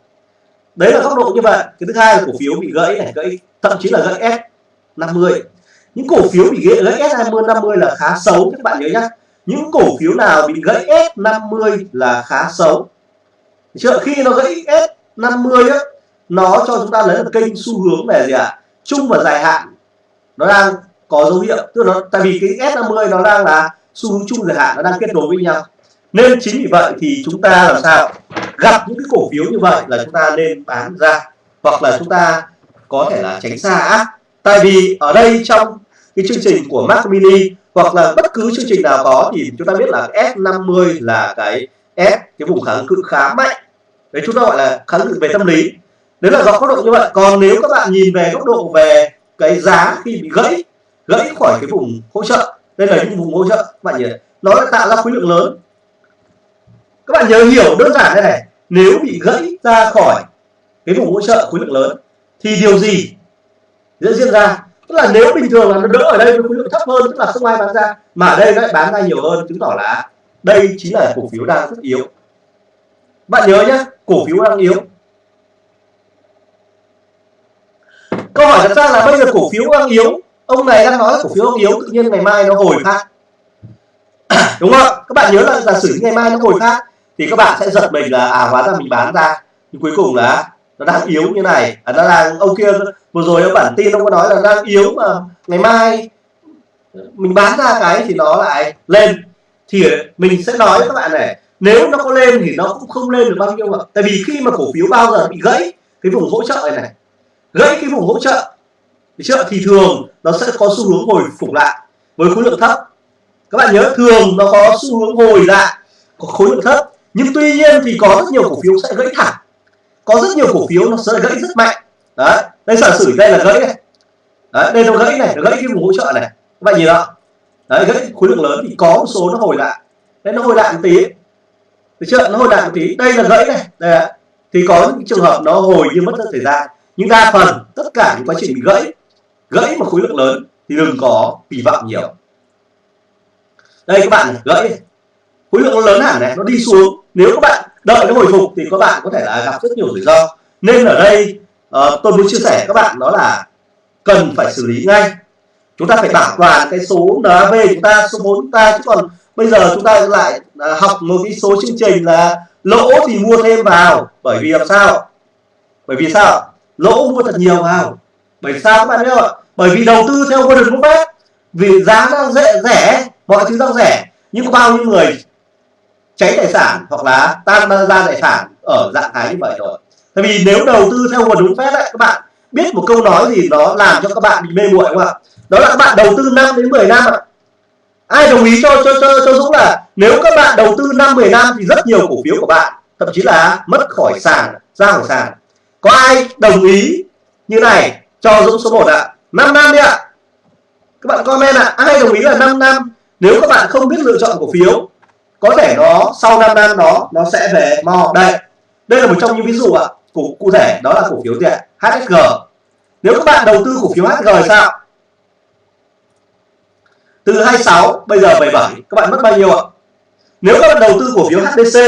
Đấy là góc độ như vậy. Cái thứ hai là cổ phiếu bị gãy này gãy thậm chí là gãy S. 50 những cổ phiếu bị gãy, gãy S20 50 là khá xấu các bạn nhớ nhá. Những cổ phiếu nào bị gãy S50 là khá xấu. Chưa khi nó gãy S50 á nó cho chúng ta lấy một kênh xu hướng về gì ạ? À? chung và dài hạn. Nó đang có dấu hiệu tức là nó tại vì cái S50 nó đang là xu hướng chung dài hạn nó đang kết nối với nhau. Nên chính vì vậy thì chúng ta làm sao? Gặp những cái cổ phiếu như vậy là chúng ta nên bán ra hoặc là chúng ta có thể là tránh xa tại vì ở đây trong cái chương trình của Mac Mini hoặc là bất cứ chương trình nào có thì chúng ta biết là S50 là cái S cái vùng kháng cự khá mạnh. Đấy, chúng ta gọi là kháng cự về tâm lý. Đấy là do góc độ như vậy. Còn nếu các bạn nhìn về góc độ về cái giá khi bị gãy gãy khỏi cái vùng hỗ trợ, đây là những vùng hỗ trợ, các bạn nhìn nó tạo ra khối lượng lớn. Các bạn nhớ hiểu đơn giản thế này, nếu bị gãy ra khỏi cái vùng hỗ trợ khối lượng lớn thì điều gì diễn diễn ra. Tức là nếu bình thường là nó đỡ ở đây với khối lượng thấp hơn, tức là không ai bán ra. Mà ở đây nó lại bán ra nhiều hơn, chứng tỏ là đây chính là cổ phiếu đang rất yếu. Bạn nhớ nhé cổ phiếu đang yếu. Câu hỏi đặt ra là bây giờ cổ phiếu đang yếu. Ông này đang nói là cổ phiếu đang yếu, tự nhiên ngày mai nó hồi phát. Đúng không? Các bạn nhớ là giả sử ngày mai nó hồi phát, thì các bạn sẽ giật mình là à hóa ra mình bán ra. Nhưng cuối cùng là nó đang yếu như này. À, nó đang ông kia vừa rồi ở bản tin ông có nói là đang yếu mà ngày mai mình bán ra cái thì nó lại lên. Thì mình sẽ nói với các bạn này nếu nó có lên thì nó cũng không lên được bao nhiêu ạ tại vì khi mà cổ phiếu bao giờ bị gãy cái vùng hỗ trợ này này gãy cái vùng hỗ trợ thì trợ thì thường nó sẽ có xu hướng hồi phục lại với khối lượng thấp. Các bạn nhớ thường nó có xu hướng hồi lại có khối lượng thấp nhưng tuy nhiên thì có rất nhiều cổ phiếu sẽ gãy thẳng có rất nhiều cổ phiếu nó sẽ gãy rất mạnh. Đấy đây giả sử đây là gãy này. Đấy, đây nó gãy này nó gãy cái vùng hỗ trợ này. Các bạn nhìn đó đấy, gãy khối lượng lớn thì có một số nó hồi lại đấy, nó hồi lại một tí. Được chưa? Nó hồi lại một tí. Đây là gãy này. Đây ạ. Thì có những trường hợp nó hồi nhưng mất rất thời gian. Nhưng đa phần tất cả những quá trình bị gãy gãy mà khối lượng lớn thì đừng có kỳ vọng nhiều. Đây các bạn gãy khối lượng lớn hẳn này, nó đi xuống. Nếu các bạn đợi nó hồi phục thì các bạn có thể là gặp rất nhiều rủi ro. Nên ở đây uh, tôi muốn chia sẻ các bạn đó là cần phải xử lý ngay. Chúng ta phải bảo toàn cái số NAV chúng ta số vốn chúng ta chứ còn bây giờ chúng ta lại uh, học một cái số chương trình là lỗ thì mua thêm vào. Bởi vì làm sao? Bởi vì sao? Lỗ mua thật nhiều vào. Bởi vì sao các bạn biết không ạ? Bởi vì đầu tư theo Warren Buffett vì giá đang rẻ rẻ mọi thứ đang rẻ. Nhưng có bao nhiêu người cháy tài sản hoặc là tan ra tài sản ở dạng thái như vậy rồi. Tại vì nếu đầu tư theo nguồn đúng phép ấy, các bạn biết một câu nói gì nó làm cho các bạn bị mê muội không ạ? Đó là các bạn đầu tư 5 đến 10 năm ạ. Ai đồng ý cho cho cho cho Dũng là nếu các bạn đầu tư 5 10 năm thì rất nhiều cổ phiếu của bạn thậm chí là mất khỏi sàn ra khỏi sàn. Có ai đồng ý như này cho Dũng số 1 ạ? 5 năm đi ạ. Các bạn comment ạ. Ai đồng ý là 5 năm? Nếu các bạn không biết lựa chọn cổ phiếu có thể nó sau 5 năm nó nó sẽ về mò đây đây là một trong những ví dụ ạ cụ, cụ thể đó là cổ phiếu gì ạ? HSG nếu các bạn đầu tư cổ phiếu HSG thì sao? Từ 26 bây giờ 77 các bạn mất bao nhiêu ạ? Nếu các bạn đầu tư cổ phiếu HDC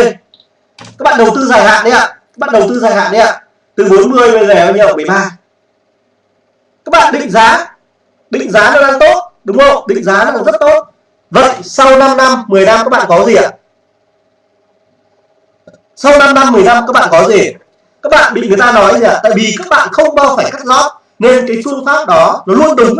các bạn đầu tư dài hạn đấy ạ. Các bạn đầu tư dài hạn đấy ạ. Từ 40 bây giờ bao nhiêu? 13 các bạn định giá. Định giá nó đang tốt đúng không? Định giá nó đang rất tốt. Vậy, sau 5 năm 10 năm các bạn có gì ạ? Sau 5 năm 10 năm các bạn có gì? Các bạn bị người ta nói gì ạ? Tại vì các bạn không bao phải cắt lót nên cái phương pháp đó nó luôn đúng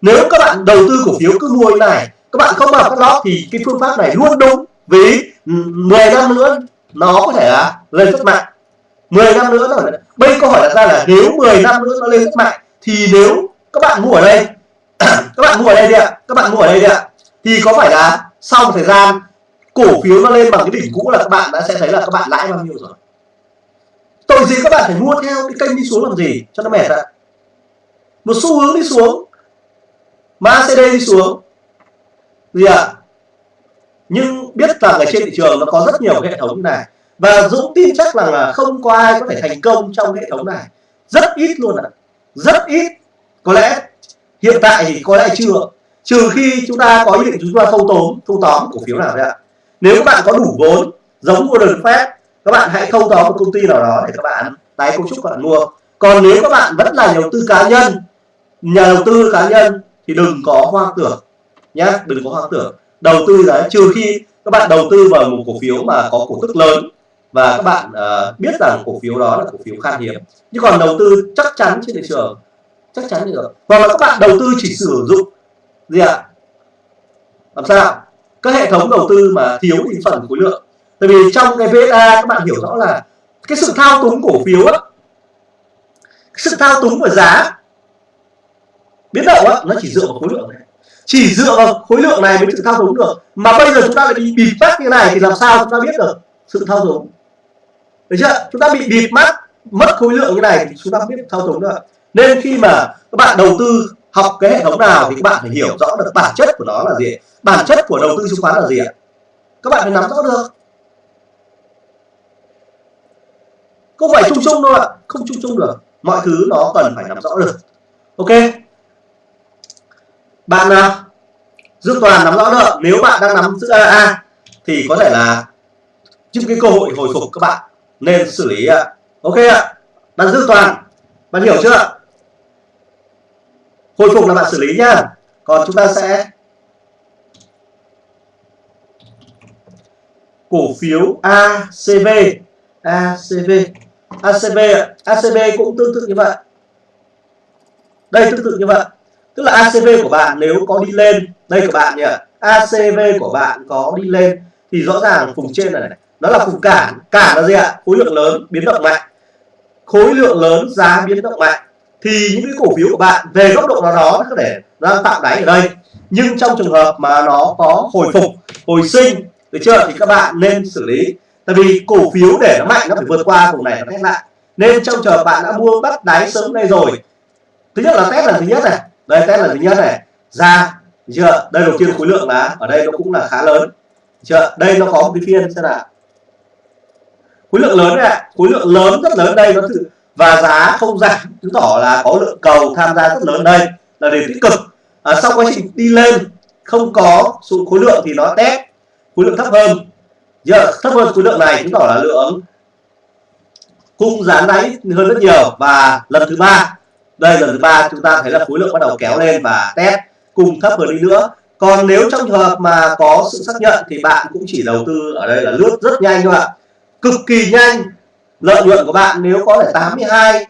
nếu các bạn đầu tư cổ phiếu cứ mua như này, các bạn không bao cắt lót thì cái phương pháp này luôn đúng. Vì 10 năm nữa nó có thể là lên rất mạnh. 10 năm nữa rồi bây câu hỏi đặt ra là nếu 10 năm nữa nó lên rất mạnh, thì nếu các bạn mua ở đây các bạn mua ở đây đi ạ. Các bạn mua ở đây đi ạ thì có phải là sau một thời gian cổ phiếu nó lên bằng cái đỉnh cũ là các bạn đã sẽ thấy là các bạn lãi bao nhiêu rồi? Tội gì các bạn phải mua theo cái kênh đi xuống làm gì? Cho nó mệt ạ. Một xu hướng đi xuống. Mà CD đi xuống. Gì ạ? À? nhưng biết rằng ở trên thị trường nó có rất nhiều hệ thống này. Và Dũng tin chắc rằng là không có ai có thể thành công trong hệ thống này. Rất ít luôn ạ. Rất ít. Có lẽ hiện tại thì có lẽ chưa trừ khi chúng ta có ý định chúng ta thâu tóm thâu tóm cổ phiếu nào đấy ạ. Nếu các bạn có đủ vốn giống mua được phép các bạn hãy thâu tóm một công ty nào đó để các bạn tái cấu trúc các bạn mua. Còn nếu các bạn vẫn là nhà đầu tư cá nhân nhà đầu tư cá nhân thì đừng có hoang tưởng nhé đừng có hoang tưởng. Đầu tư đấy trừ khi các bạn đầu tư vào một cổ phiếu mà có cổ tức lớn và các bạn uh, biết rằng cổ phiếu đó là cổ phiếu khan hiếm. Nhưng còn đầu tư chắc chắn trên thị trường chắc chắn được. Hoặc là các bạn đầu tư chỉ sử dụng gì ạ? Làm sao? Các hệ thống đầu tư mà thiếu thành phần khối lượng. Tại vì trong cái VSA, các bạn hiểu rõ là cái sự thao túng cổ phiếu á sự thao túng của giá, biến động á, nó chỉ dựa vào khối lượng này. Chỉ dựa vào khối lượng này mới sự thao túng được. Mà bây giờ chúng ta lại bị bịt mắt như này thì làm sao chúng ta biết được sự thao túng? Được chưa? Chúng ta bị bịt mắt, mất khối lượng như này thì chúng ta không biết thao túng được nên khi mà các bạn đầu tư học cái hệ thống nào thì các bạn phải hiểu rõ được bản chất của nó là gì. Bản chất của đầu tư chứng khoán là gì ạ? Các bạn phải nắm rõ được. Không phải chung chung đâu ạ. Không chung chung được. Mọi thứ nó cần phải nắm rõ được. Ok. Bạn nào? Dương Toàn nắm rõ được. Nếu bạn đang nắm giữ AA thì có thể là những cái cơ hội hồi phục các bạn nên xử lý ạ. Ok ạ. Bạn Dương Toàn, bạn hiểu chưa hồi phục là bạn xử lý nhá. Còn chúng ta sẽ cổ phiếu ACV ACV ACV ACV cũng tương tự như vậy. Đây tương tự như vậy. Tức là ACV của bạn nếu có đi lên đây các bạn nhỉ. ACV của bạn có đi lên thì rõ ràng vùng trên này, này nó là vùng cản. Cản là gì ạ? Khối lượng lớn biến động mạnh. Khối lượng lớn giá biến động mạnh thì những cái cổ phiếu của bạn về góc độ nào đó có thể đang tạo đáy ở đây. Nhưng trong trường hợp mà nó có hồi phục, hồi sinh, được chưa, thì các bạn nên xử lý. Tại vì cổ phiếu để nó mạnh nó phải vượt qua vùng này nó test lại. Nên trong trường hợp bạn đã mua bắt đáy sớm đây rồi, thứ nhất là test là thứ nhất này. Đây, test là thứ nhất này. Ra chưa? Đây đầu tiên khối lượng là ở đây nó cũng là khá lớn. Chưa? Đây nó có một cái phiên xem nào. Khối lượng lớn này khối lượng lớn, rất lớn. Đây nó thử và giá không giảm chứng tỏ là có lượng cầu tham gia rất lớn đây là điều tích cực. À, sau quá trình đi lên không có sự khối lượng thì nó test khối lượng thấp hơn. Giờ thấp hơn khối lượng này chứng tỏ là lượng cung giá đáy hơn rất nhiều. Và lần thứ ba đây lần thứ ba chúng ta thấy là khối lượng bắt đầu kéo lên và test cung thấp hơn đi nữa. Còn nếu trong trường hợp mà có sự xác nhận thì bạn cũng chỉ đầu tư ở đây là lướt rất nhanh thôi ạ. Cực kỳ nhanh lợi nhuận của bạn nếu có thể 82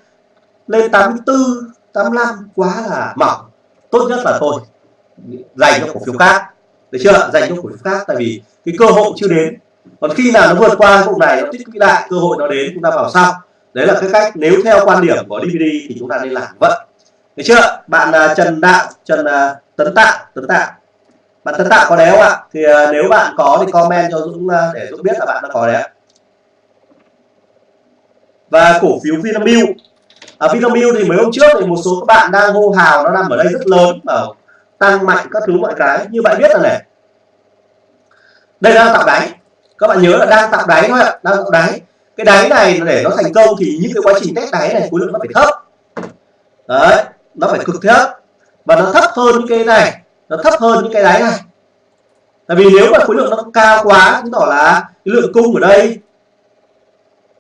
lên 84 85 quá là mỏng. Tốt nhất là thôi. Dành cho cổ phiếu khác. Được chưa? Dành cho cổ phiếu khác tại vì cái cơ hội chưa đến. Còn khi nào nó vượt qua vùng này nó tích lũy lại cơ hội nó đến chúng ta vào sau. Đấy là cái cách nếu theo quan điểm của DVD thì chúng ta nên làm vậy. Được chưa? Bạn uh, Trần Đạo Trần uh, Tấn Tạo Tấn Tạo. Bạn Tấn Tạo có đéo không ạ? Thì uh, nếu bạn có thì comment cho Dũng uh, để Dũng biết là bạn đã có đéo và cổ phiếu Vinamilk. À, Vinamilk thì mấy hôm trước thì một số các bạn đang hô hào nó nằm ở đây rất lớn ở tăng mạnh các thứ mọi cái. Như bạn biết là này. Đây đang tạo đáy. Các bạn nhớ là đang tạo đáy thôi ạ đang tạo đáy. Cái đáy này để nó thành công thì những cái quá trình test đáy này khối lượng nó phải thấp. Đấy nó phải cực thấp. Và nó thấp hơn những cái này nó thấp hơn những cái đáy này. Tại vì nếu mà khối lượng nó cao quá chứng tỏ là cái lượng cung ở đây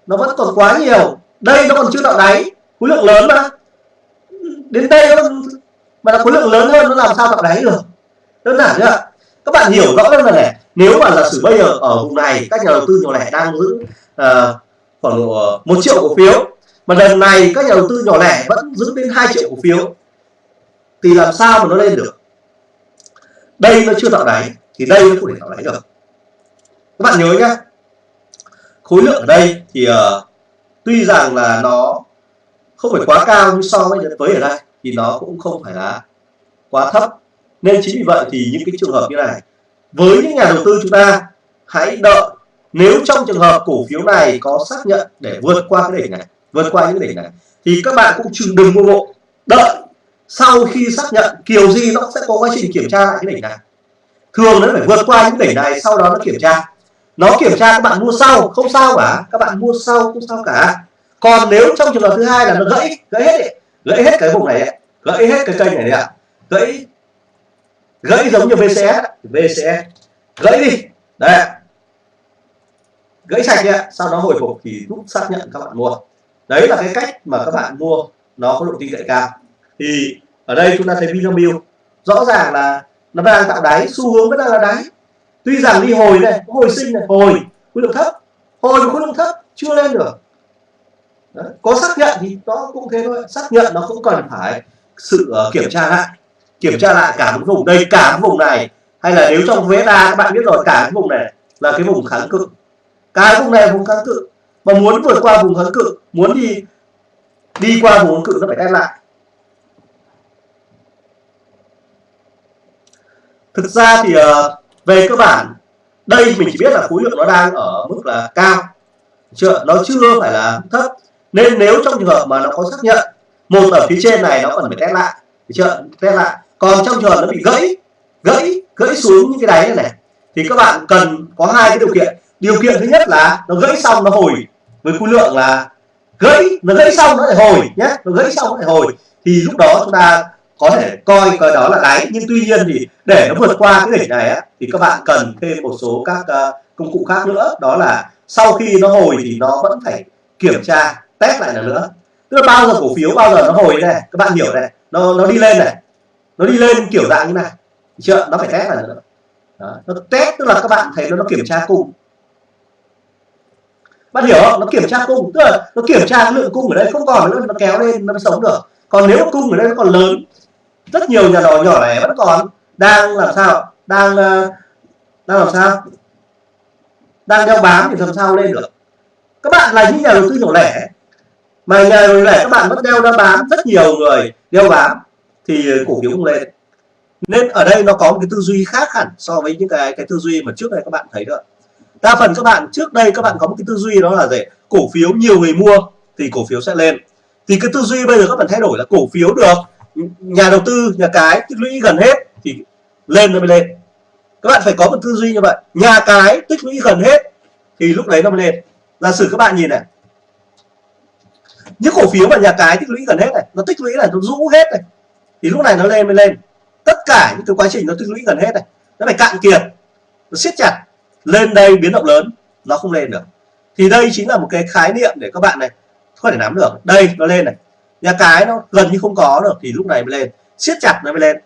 nó vẫn còn quá nhiều. Đây nó còn chưa tạo đáy. Khối lượng lớn mà. Đến đây nó mà là khối lượng lớn hơn nó làm sao tạo đáy được? Đơn giản chưa các bạn hiểu rõ hơn là này. Nếu mà giả sử bây giờ ở vùng này các nhà đầu tư nhỏ lẻ đang giữ uh, khoảng ờ, một triệu cổ phiếu mà lần này các nhà đầu tư nhỏ lẻ vẫn giữ đến 2 triệu cổ phiếu thì làm sao mà nó lên được? Đây nó chưa tạo đáy thì đây nó không thể tạo đáy được. Các bạn nhớ nhá khối lượng ở đây thì uh, tuy rằng là nó không phải quá cao nhưng so với với ở đây thì nó cũng không phải là quá thấp. Nên chính vì vậy thì những cái trường hợp như này với những nhà đầu tư chúng ta hãy đợi. Nếu trong trường hợp cổ phiếu này có xác nhận để vượt qua cái đỉnh này vượt qua những đỉnh này thì các bạn cũng chừng đừng mua bộ đợi. Sau khi xác nhận kiểu gì nó sẽ có quá trình kiểm tra lại cái đỉnh này. Thường nó phải vượt qua những đỉnh này sau đó nó kiểm tra nó kiểm tra các bạn mua sau không sao cả. Các bạn mua sau không sao cả. Còn nếu trong trường hợp thứ hai là nó gãy gãy hết ấy, gãy hết cái vùng này gãy hết cái kênh này này ạ. Gãy gãy giống như VCS VCS gãy đi. Đấy gãy sạch đi ạ. Sau đó hồi phục thì rút xác nhận các bạn mua. Đấy là cái cách mà các bạn mua nó có độ tin cậy cao. Thì ở đây chúng ta thấy Vinamilk rõ ràng là nó đang tạo đáy xu hướng vẫn đang là đáy tuy rằng đi hồi này hồi sinh này. Hồi khối lượng thấp. Hồi khối lượng thấp chưa lên được. Đấy. có xác nhận thì nó cũng thế thôi. Xác nhận nó cũng cần phải sự uh, kiểm tra lại. Kiểm tra lại cả một vùng. Đây cả một vùng này. Hay là nếu trong VSA các bạn biết rồi cả cái vùng này là cái vùng kháng cự. Cái vùng này là vùng kháng cự. Mà muốn vượt qua vùng kháng cự muốn đi đi qua vùng kháng cự nó phải đem lại. Thực ra thì uh, về cơ bản đây mình chỉ biết là khối lượng nó đang ở mức là cao. Chưa nó chưa phải là thấp. Nên nếu trong trường hợp mà nó có xác nhận một ở phía trên này nó cần phải test lại. Chưa? Test lại. Còn trong trường hợp nó bị gãy gãy gãy xuống những cái đáy này, này thì các bạn cần có hai cái điều kiện. Điều kiện thứ nhất là nó gãy xong nó hồi với khối lượng là gãy nó gãy xong nó lại hồi nhé. Nó gãy xong nó lại hồi. Thì lúc đó chúng ta có thể coi coi đó là đáy nhưng tuy nhiên thì để nó vượt qua cái đỉnh này á, thì các bạn cần thêm một số các uh, công cụ khác nữa. Đó là sau khi nó hồi thì nó vẫn phải kiểm tra test lại lần nữa. Tức là bao giờ cổ phiếu bao giờ nó hồi này các bạn hiểu này nó nó đi lên này nó đi lên kiểu dạng như này. Chưa? Nó phải test lại nữa. Đó. nó test tức là các bạn thấy nó nó kiểm tra cung. Bạn hiểu không? Nó kiểm tra cung tức là nó kiểm tra lượng cung ở đây không còn nữa nó kéo lên nó sống được. Còn nếu cung ở đây nó còn lớn rất nhiều nhà đầu nhỏ lẻ vẫn còn. Đang làm sao? Đang ờ, đang làm sao? Đang đeo bám thì làm sao lên được? Các bạn là những nhà đầu tư nhỏ lẻ. Mà nhà đầu tư lẻ các bạn vẫn đeo đeo bám rất nhiều người, đeo bám thì cổ phiếu không lên. Nên ở đây nó có một cái tư duy khác hẳn so với những cái cái tư duy mà trước đây các bạn thấy được đa phần các bạn, trước đây các bạn có một cái tư duy đó là gì? Cổ phiếu nhiều người mua thì cổ phiếu sẽ lên. Thì cái tư duy bây giờ các bạn thay đổi là cổ phiếu được nhà đầu tư, nhà cái, tích lũy gần hết thì lên nó mới lên. Các bạn phải có một tư duy như vậy. Nhà cái, tích lũy gần hết thì lúc đấy nó mới lên. Giả sử các bạn nhìn này. Những cổ phiếu mà nhà cái tích lũy gần hết này, nó tích lũy này, nó rũ hết này, thì lúc này nó lên mới lên. Tất cả những cái quá trình nó tích lũy gần hết này, nó phải cạn kiệt, nó siết chặt. Lên đây biến động lớn, nó không lên được. Thì đây chính là một cái khái niệm để các bạn này có thể nắm được. Đây, nó lên này nhà cái nó gần như không có được thì lúc này mới lên. Siết chặt nó mới lên.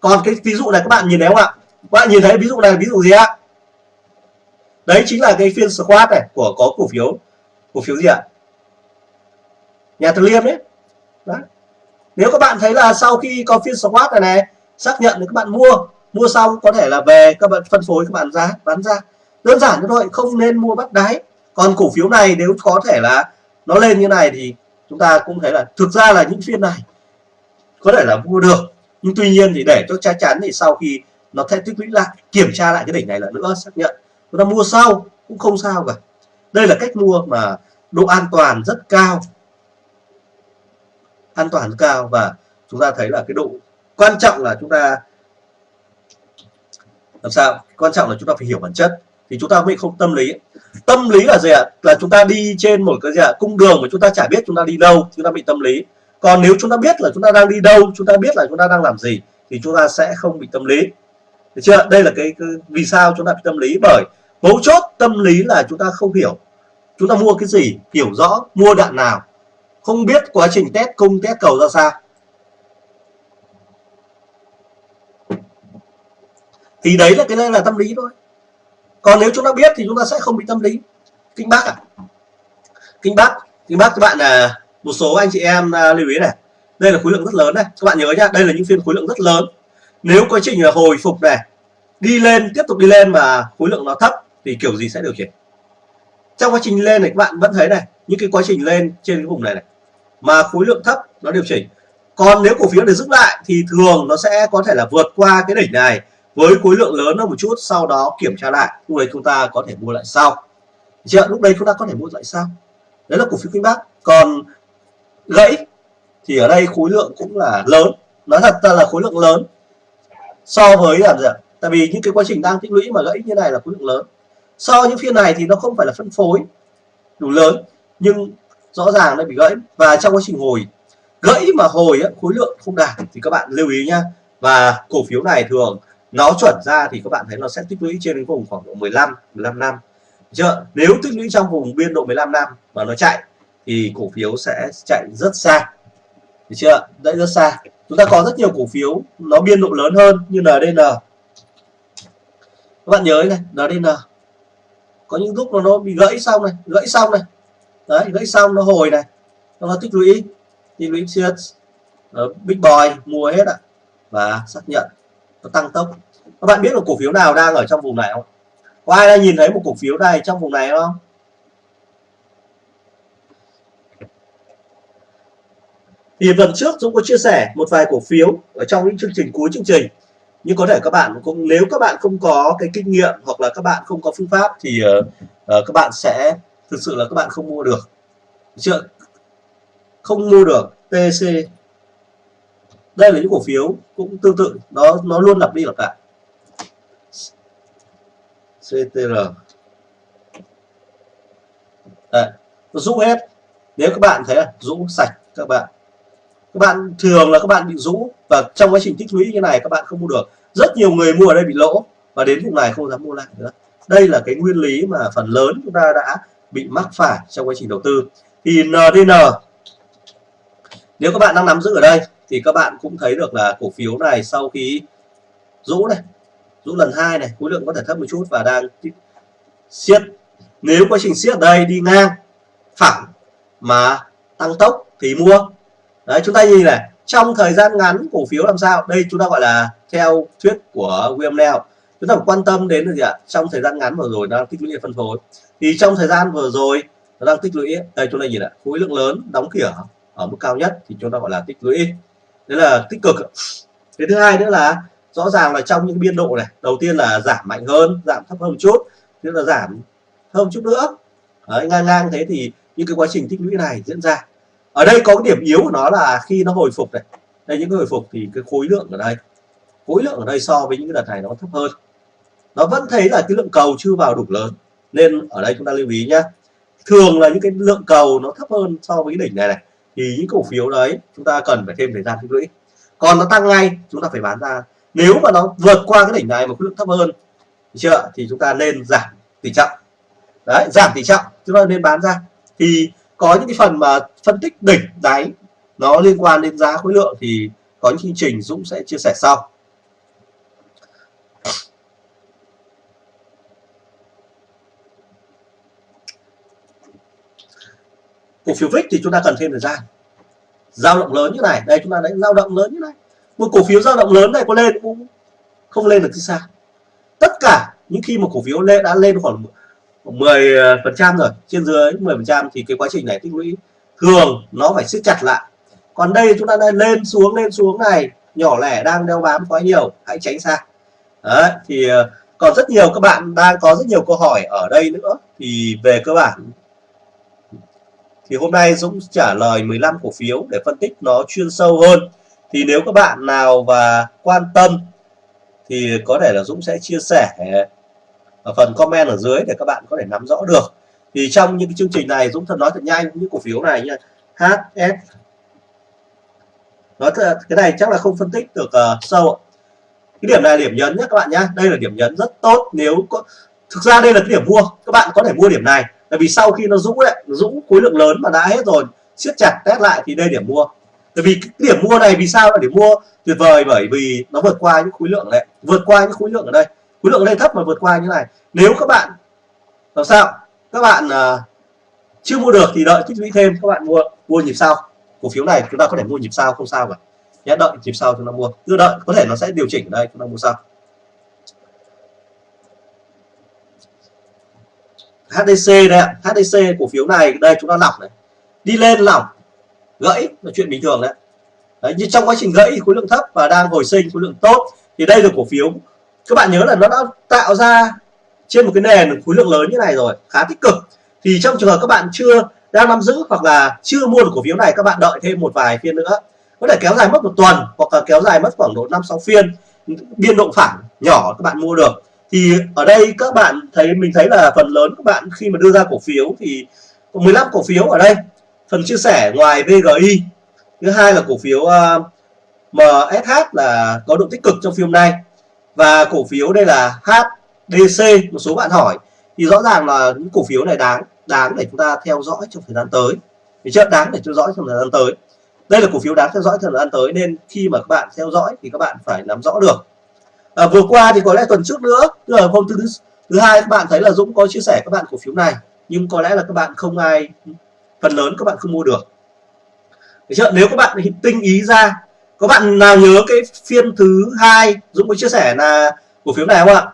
Còn cái ví dụ này các bạn nhìn thấy không ạ? Các bạn nhìn thấy ví dụ này, ví dụ gì ạ? Đấy chính là cái phiên squat này của, có cổ phiếu. Cổ phiếu gì ạ? Nhà từ liêm đấy đấy. Nếu các bạn thấy là sau khi có phiên squat này này, xác nhận thì các bạn mua mua xong có thể là về, các bạn phân phối, các bạn ra, bán ra. Đơn giản như thôi, không nên mua bắt đáy. Còn cổ phiếu này nếu có thể là nó lên như này thì chúng ta cũng thấy là thực ra là những phiên này có thể là mua được, nhưng tuy nhiên thì để cho chắc chắn thì sau khi nó thay tích lũy lại, kiểm tra lại cái đỉnh này là nữa, xác nhận. Chúng ta mua sau cũng không sao cả. Đây là cách mua mà độ an toàn rất cao. An toàn rất cao và chúng ta thấy là cái độ quan trọng là chúng ta làm sao? Quan trọng là chúng ta phải hiểu bản chất. Thì chúng ta mới không tâm lý tâm lý là gì ạ là chúng ta đi trên một cái gì ạ cung đường mà chúng ta chả biết chúng ta đi đâu chúng ta bị tâm lý còn nếu chúng ta biết là chúng ta đang đi đâu chúng ta biết là chúng ta đang làm gì thì chúng ta sẽ không bị tâm lý được chưa đây là cái, cái vì sao chúng ta bị tâm lý bởi mấu chốt tâm lý là chúng ta không hiểu chúng ta mua cái gì hiểu rõ mua đoạn nào không biết quá trình test cung test cầu ra sao thì đấy là cái này là tâm lý thôi còn nếu chúng ta biết thì chúng ta sẽ không bị tâm lý. Kinh bác à kinh bác kinh bác các bạn là một số anh chị em à, lưu ý này. Đây là khối lượng rất lớn này. Các bạn nhớ nhá, đây là những phiên khối lượng rất lớn. Nếu quá trình là hồi phục này, đi lên, tiếp tục đi lên mà khối lượng nó thấp thì kiểu gì sẽ điều chỉnh trong quá trình lên này, các bạn vẫn thấy này, những cái quá trình lên trên cái vùng này này, mà khối lượng thấp nó điều chỉnh. Còn nếu cổ phiếu để giữ lại thì thường nó sẽ có thể là vượt qua cái đỉnh này với khối lượng lớn hơn một chút sau đó kiểm tra lại. Lúc đấy chúng ta có thể mua lại sau. Chưa? Lúc đấy chúng ta có thể mua lại sau. Đấy là cổ phiếu Kinh Bắc còn gãy thì ở đây khối lượng cũng là lớn. Nói thật ra là khối lượng lớn so với làm gì tại vì những cái quá trình đang tích lũy mà gãy như này là khối lượng lớn. So với những phiên này thì nó không phải là phân phối đủ lớn nhưng rõ ràng nó bị gãy. Và trong quá trình hồi gãy mà hồi ấy, khối lượng không đạt thì các bạn lưu ý nhá. Và cổ phiếu này thường nó chuẩn ra thì các bạn thấy nó sẽ tích lũy trên cái vùng khoảng độ 15 15 năm. Chưa? Nếu tích lũy trong vùng biên độ 15 năm mà nó chạy, thì cổ phiếu sẽ chạy rất xa. Được chưa? Đấy rất xa. Chúng ta có rất nhiều cổ phiếu, nó biên độ lớn hơn như NDN các bạn nhớ này NDN có những lúc mà nó bị gãy xong này, gãy xong này. Đấy, gãy xong nó hồi này. Nó tích lũy. Tích lũy siết big boy, mua hết ạ. Và xác nhận nó tăng tốc. Các bạn biết là cổ phiếu nào đang ở trong vùng này không? Có ai đã nhìn thấy một cổ phiếu này trong vùng này không? Thì tuần trước Dũng có chia sẻ một vài cổ phiếu ở trong những chương trình cuối chương trình. Nhưng có thể các bạn cũng nếu các bạn không có cái kinh nghiệm hoặc là các bạn không có phương pháp thì uh, các bạn sẽ thực sự là các bạn không mua được. Chưa? Không mua được TC đây là những cổ phiếu cũng tương tự nó nó luôn lặp đi lặp lại. CTR Đây, nó rũ hết. Nếu các bạn thấy là rũ sạch các bạn. Các bạn thường là các bạn bị rũ và trong quá trình tích lũy như này các bạn không mua được. Rất nhiều người mua ở đây bị lỗ và đến vùng này không dám mua lại nữa. Đây là cái nguyên lý mà phần lớn chúng ta đã bị mắc phải trong quá trình đầu tư. Thì NDN nếu các bạn đang nắm giữ ở đây thì các bạn cũng thấy được là cổ phiếu này sau khi rũ này, rũ lần hai này, khối lượng có thể thấp một chút và đang siết. Nếu quá trình siết đây đi ngang, phẳng mà tăng tốc thì mua. Đấy, chúng ta nhìn này, trong thời gian ngắn cổ phiếu làm sao? Đây chúng ta gọi là theo thuyết của William Neal chúng ta phải quan tâm đến là gì ạ? Trong thời gian ngắn vừa rồi nó đang tích lũy phân phối. Thì trong thời gian vừa rồi nó đang tích lũy, đây chúng ta nhìn ạ khối lượng lớn đóng cửa ở mức cao nhất thì chúng ta gọi là tích lũy đấy là tích cực. Cái thứ hai nữa là rõ ràng là trong những biên độ này đầu tiên là giảm mạnh hơn giảm thấp hơn một chút tức là giảm hơn một chút nữa. Đấy, ngang ngang thế thì những cái quá trình tích lũy này diễn ra. Ở đây có cái điểm yếu của nó là khi nó hồi phục này đây những cái hồi phục thì cái khối lượng ở đây khối lượng ở đây so với những cái đợt này nó thấp hơn. Nó vẫn thấy là cái lượng cầu chưa vào đủ lớn nên ở đây chúng ta lưu ý nhá. thường là những cái lượng cầu nó thấp hơn so với cái đỉnh này này thì những cổ phiếu đấy chúng ta cần phải thêm thời gian tích lũy. Còn nó tăng ngay, chúng ta phải bán ra. Nếu mà nó vượt qua cái đỉnh này mà khối lượng thấp hơn chưa? Thì chúng ta nên giảm tỷ trọng. Đấy, giảm tỷ trọng, chúng ta nên bán ra. Thì có những cái phần mà phân tích đỉnh đáy, nó liên quan đến giá khối lượng thì có những chương trình Dũng sẽ chia sẻ sau. Cổ phiếu VIX thì chúng ta cần thêm thời gian. Dao động lớn như này. Đây, chúng ta đánh dao động lớn như này. Một cổ phiếu dao động lớn này có lên cũng không lên được thì xa tất cả những khi một cổ phiếu lên đã lên khoảng 10 phần trăm rồi, trên dưới 10 phần trăm thì cái quá trình này tích lũy thường nó phải siết chặt lại. Còn đây chúng ta đang lên xuống lên xuống này, nhỏ lẻ đang đeo bám quá nhiều, hãy tránh xa. Đấy, thì ờ, còn rất nhiều các bạn đang có rất nhiều câu hỏi ở đây nữa. Thì về cơ bản thì hôm nay Dũng trả lời 15 cổ phiếu để phân tích nó chuyên sâu hơn. Thì nếu các bạn nào và quan tâm thì có thể là Dũng sẽ chia sẻ ở phần comment ở dưới để các bạn có thể nắm rõ được. Thì trong những cái chương trình này Dũng thật nói thật nhanh những cổ phiếu này như HS nói thật, cái này chắc là không phân tích được uh, sâu cái điểm này là điểm nhấn nhé các bạn nhé đây là điểm nhấn rất tốt nếu có thực ra đây là cái điểm mua. Các bạn có thể mua điểm này tại vì sau khi nó rũ đấy rũ khối lượng lớn mà đã hết rồi siết chặt test lại thì đây điểm mua. Tại vì cái điểm mua này vì sao là điểm mua? Tuyệt vời bởi vì nó vượt qua những khối lượng này vượt qua những khối lượng ở đây. Khối lượng ở đây thấp mà vượt qua như này. Nếu các bạn làm sao? Các bạn uh, chưa mua được thì đợi tích lũy thêm các bạn mua mua nhịp sau. Cổ phiếu này chúng ta có thể mua nhịp sau không sao cả. Nhé đợi nhịp sau chúng ta mua. Cứ đợi có thể nó sẽ điều chỉnh ở đây chúng ta mua sau. HDC đây ạ. HDC cổ phiếu này, đây chúng ta lọc này. Đi lên lỏng gãy là chuyện bình thường đấy. Đấy, như trong quá trình gãy khối lượng thấp và đang hồi sinh khối lượng tốt. Thì đây là cổ phiếu. Các bạn nhớ là nó đã tạo ra trên một cái nền khối lượng lớn như này rồi, khá tích cực. Thì trong trường hợp các bạn chưa đang nắm giữ hoặc là chưa mua được cổ phiếu này, các bạn đợi thêm một vài phiên nữa. Có thể kéo dài mất một tuần hoặc là kéo dài mất khoảng độ năm, sáu phiên. Biên độ phẳng nhỏ các bạn mua được thì ở đây các bạn thấy mình thấy là phần lớn các bạn khi mà đưa ra cổ phiếu thì 15 cổ phiếu ở đây. Phần chia sẻ ngoài VGI thứ hai là cổ phiếu à, uh, MSH là có độ tích cực trong phiên này và cổ phiếu đây là HDC một số bạn hỏi. Thì rõ ràng là những cổ phiếu này đáng đáng để chúng ta theo dõi trong thời gian tới. Thì chưa? Đáng để theo dõi trong thời gian tới. Đây là cổ phiếu đáng theo dõi trong thời gian tới nên khi mà các bạn theo dõi thì các bạn phải nắm rõ được à, vừa qua thì có lẽ tuần trước nữa tức là hôm thứ thứ hai các bạn thấy là Dũng có chia sẻ các bạn cổ phiếu này nhưng có lẽ là các bạn không ai phần lớn các bạn không mua được. Được chưa? nếu các bạn tinh ý ra có bạn nào nhớ cái phiên thứ hai Dũng có chia sẻ là cổ phiếu này không ạ?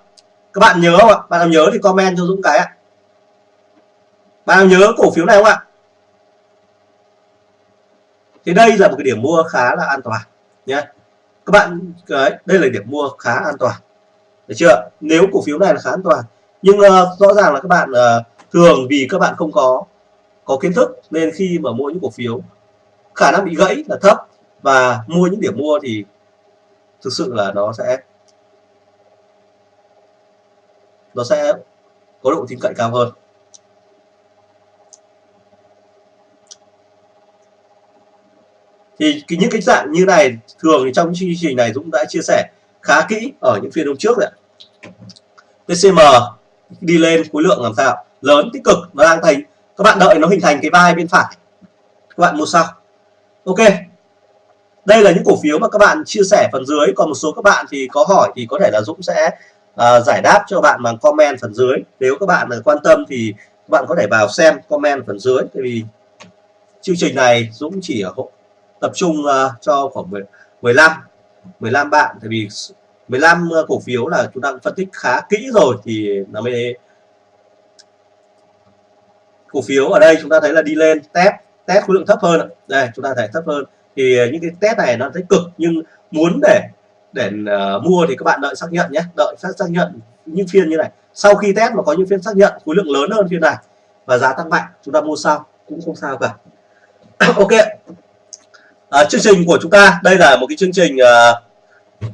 Các bạn nhớ không ạ? Bạn nào nhớ thì comment cho Dũng cái ạ. Bạn nào nhớ cổ phiếu này không ạ? Thì đây là một cái điểm mua khá là an toàn nhé các bạn cái đây là điểm mua khá an toàn. Được chưa? Nếu cổ phiếu này là khá an toàn. Nhưng uh, rõ ràng là các bạn uh, thường vì các bạn không có có kiến thức nên khi mà mua những cổ phiếu khả năng bị gãy là thấp và mua những điểm mua thì thực sự là nó sẽ nó sẽ có độ tin cậy cao hơn. Thì những cái dạng như này thường thì trong chương trình này Dũng đã chia sẻ khá kỹ ở những phiên hôm trước đấy TCM đi lên khối lượng làm sao? Lớn tích cực nó đang thành các bạn đợi nó hình thành cái vai bên phải. Các bạn mua sau. Ok. Đây là những cổ phiếu mà các bạn chia sẻ phần dưới. Còn một số các bạn thì có hỏi thì có thể là Dũng sẽ uh, giải đáp cho bạn bằng comment phần dưới. Nếu các bạn à, quan tâm thì các bạn có thể vào xem comment phần dưới. Tại vì chương trình này Dũng chỉ ở tập trung uh, cho khoảng 10, 15 15 bạn. Tại vì 15 ờ, cổ phiếu là chúng ta phân tích khá kỹ rồi thì nó mới cổ phiếu ở đây chúng ta thấy là đi lên test test khối lượng thấp hơn đây chúng ta thấy thấp hơn. Thì ờ, những cái test này nó thấy cực nhưng muốn để để uh, mua thì các bạn đợi xác nhận nhé. Đợi xác xác nhận những phiên như này. Sau khi test mà có những phiên xác nhận khối lượng lớn hơn phiên này và giá tăng mạnh chúng ta mua sau. Cũng không sao cả. Ok à, chương trình của chúng ta đây là một cái chương trình à,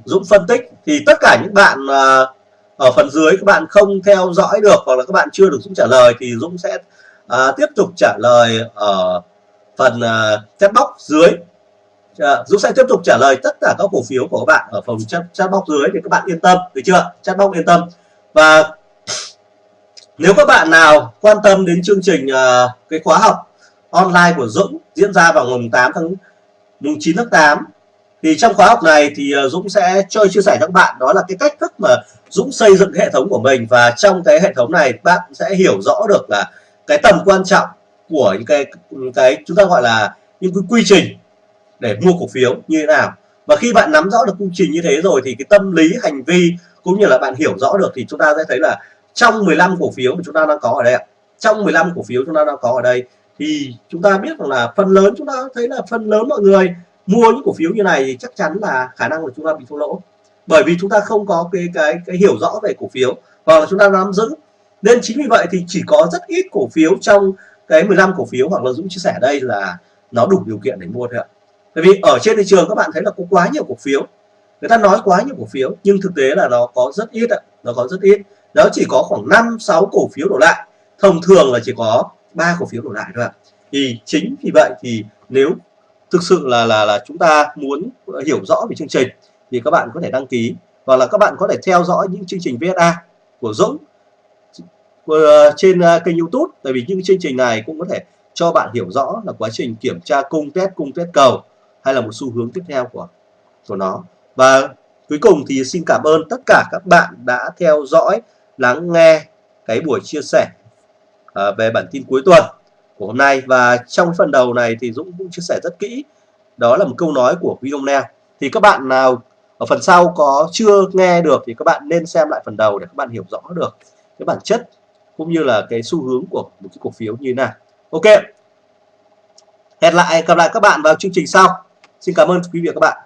Dũng phân tích. Thì tất cả những bạn à, ở phần dưới các bạn không theo dõi được hoặc là các bạn chưa được Dũng trả lời thì Dũng sẽ à, tiếp tục trả lời ở phần à, chat box dưới. À, Dũng sẽ tiếp tục trả lời tất cả các cổ phiếu của các bạn ở phần chat, chat box dưới thì các bạn yên tâm được chưa? Chat box yên tâm. Và nếu các bạn nào quan tâm đến chương trình uh, cái khóa học online của Dũng diễn ra vào ngày 8 tháng mùng 9 tháng 8 thì trong khóa học này thì ờ, Dũng sẽ chơi chia sẻ các bạn đó là cái cách thức mà Dũng xây dựng hệ thống của mình. Và trong cái hệ thống này, bạn sẽ hiểu rõ được là cái tầm quan trọng của những cái cái chúng ta gọi là những cái quy trình để mua cổ phiếu như thế nào. Và khi bạn nắm rõ được quy trình như thế rồi thì cái tâm lý, hành vi cũng như là bạn hiểu rõ được thì chúng ta sẽ thấy là trong 15 cổ phiếu mà chúng ta đang có ở đây trong 15 cổ phiếu chúng ta đang có ở đây thì chúng ta biết rằng là phần lớn, chúng ta thấy là phần lớn mọi người mua những cổ phiếu như này thì chắc chắn là khả năng của chúng ta bị thua lỗ. Bởi vì chúng ta không có cái cái cái hiểu rõ về cổ phiếu hoặc là chúng ta nắm giữ. Nên chính vì vậy thì chỉ có rất ít cổ phiếu trong cái 15 cổ phiếu hoặc là Dũng chia sẻ đây là nó đủ điều kiện để mua thôi ạ. Bởi vì ở trên thị trường các bạn thấy là có quá nhiều cổ phiếu. Người ta nói quá nhiều cổ phiếu, nhưng thực tế là nó có rất ít ạ. Nó có rất ít. Nó chỉ có khoảng 5 6 cổ phiếu đổ lại. Thông thường là chỉ có ba cổ phiếu đổ lại thôi ạ. Thì chính vì vậy thì nếu thực sự là là là chúng ta muốn hiểu rõ về chương trình thì các bạn có thể đăng ký hoặc là các bạn có thể theo dõi những chương trình VSA của Dũng ờ, trên ờ, kênh YouTube. Tại vì những chương trình này cũng có thể cho bạn hiểu rõ là quá trình kiểm tra cung test cung test cầu hay là một xu hướng tiếp theo của của nó. Và cuối cùng thì xin cảm ơn tất cả các bạn đã theo dõi, lắng nghe cái buổi chia sẻ Ờ, về bản tin cuối tuần của hôm nay. Và trong phần đầu này thì Dũng cũng chia sẻ rất kỹ. Đó là một câu nói của William Neo thì các bạn nào ở phần sau có chưa nghe được thì các bạn nên xem lại phần đầu để các bạn hiểu rõ được cái bản chất cũng như là cái xu hướng của một cái cổ phiếu như thế nào. Ok. Hẹn lại, gặp lại các bạn vào chương trình sau. Xin cảm ơn quý vị và các bạn.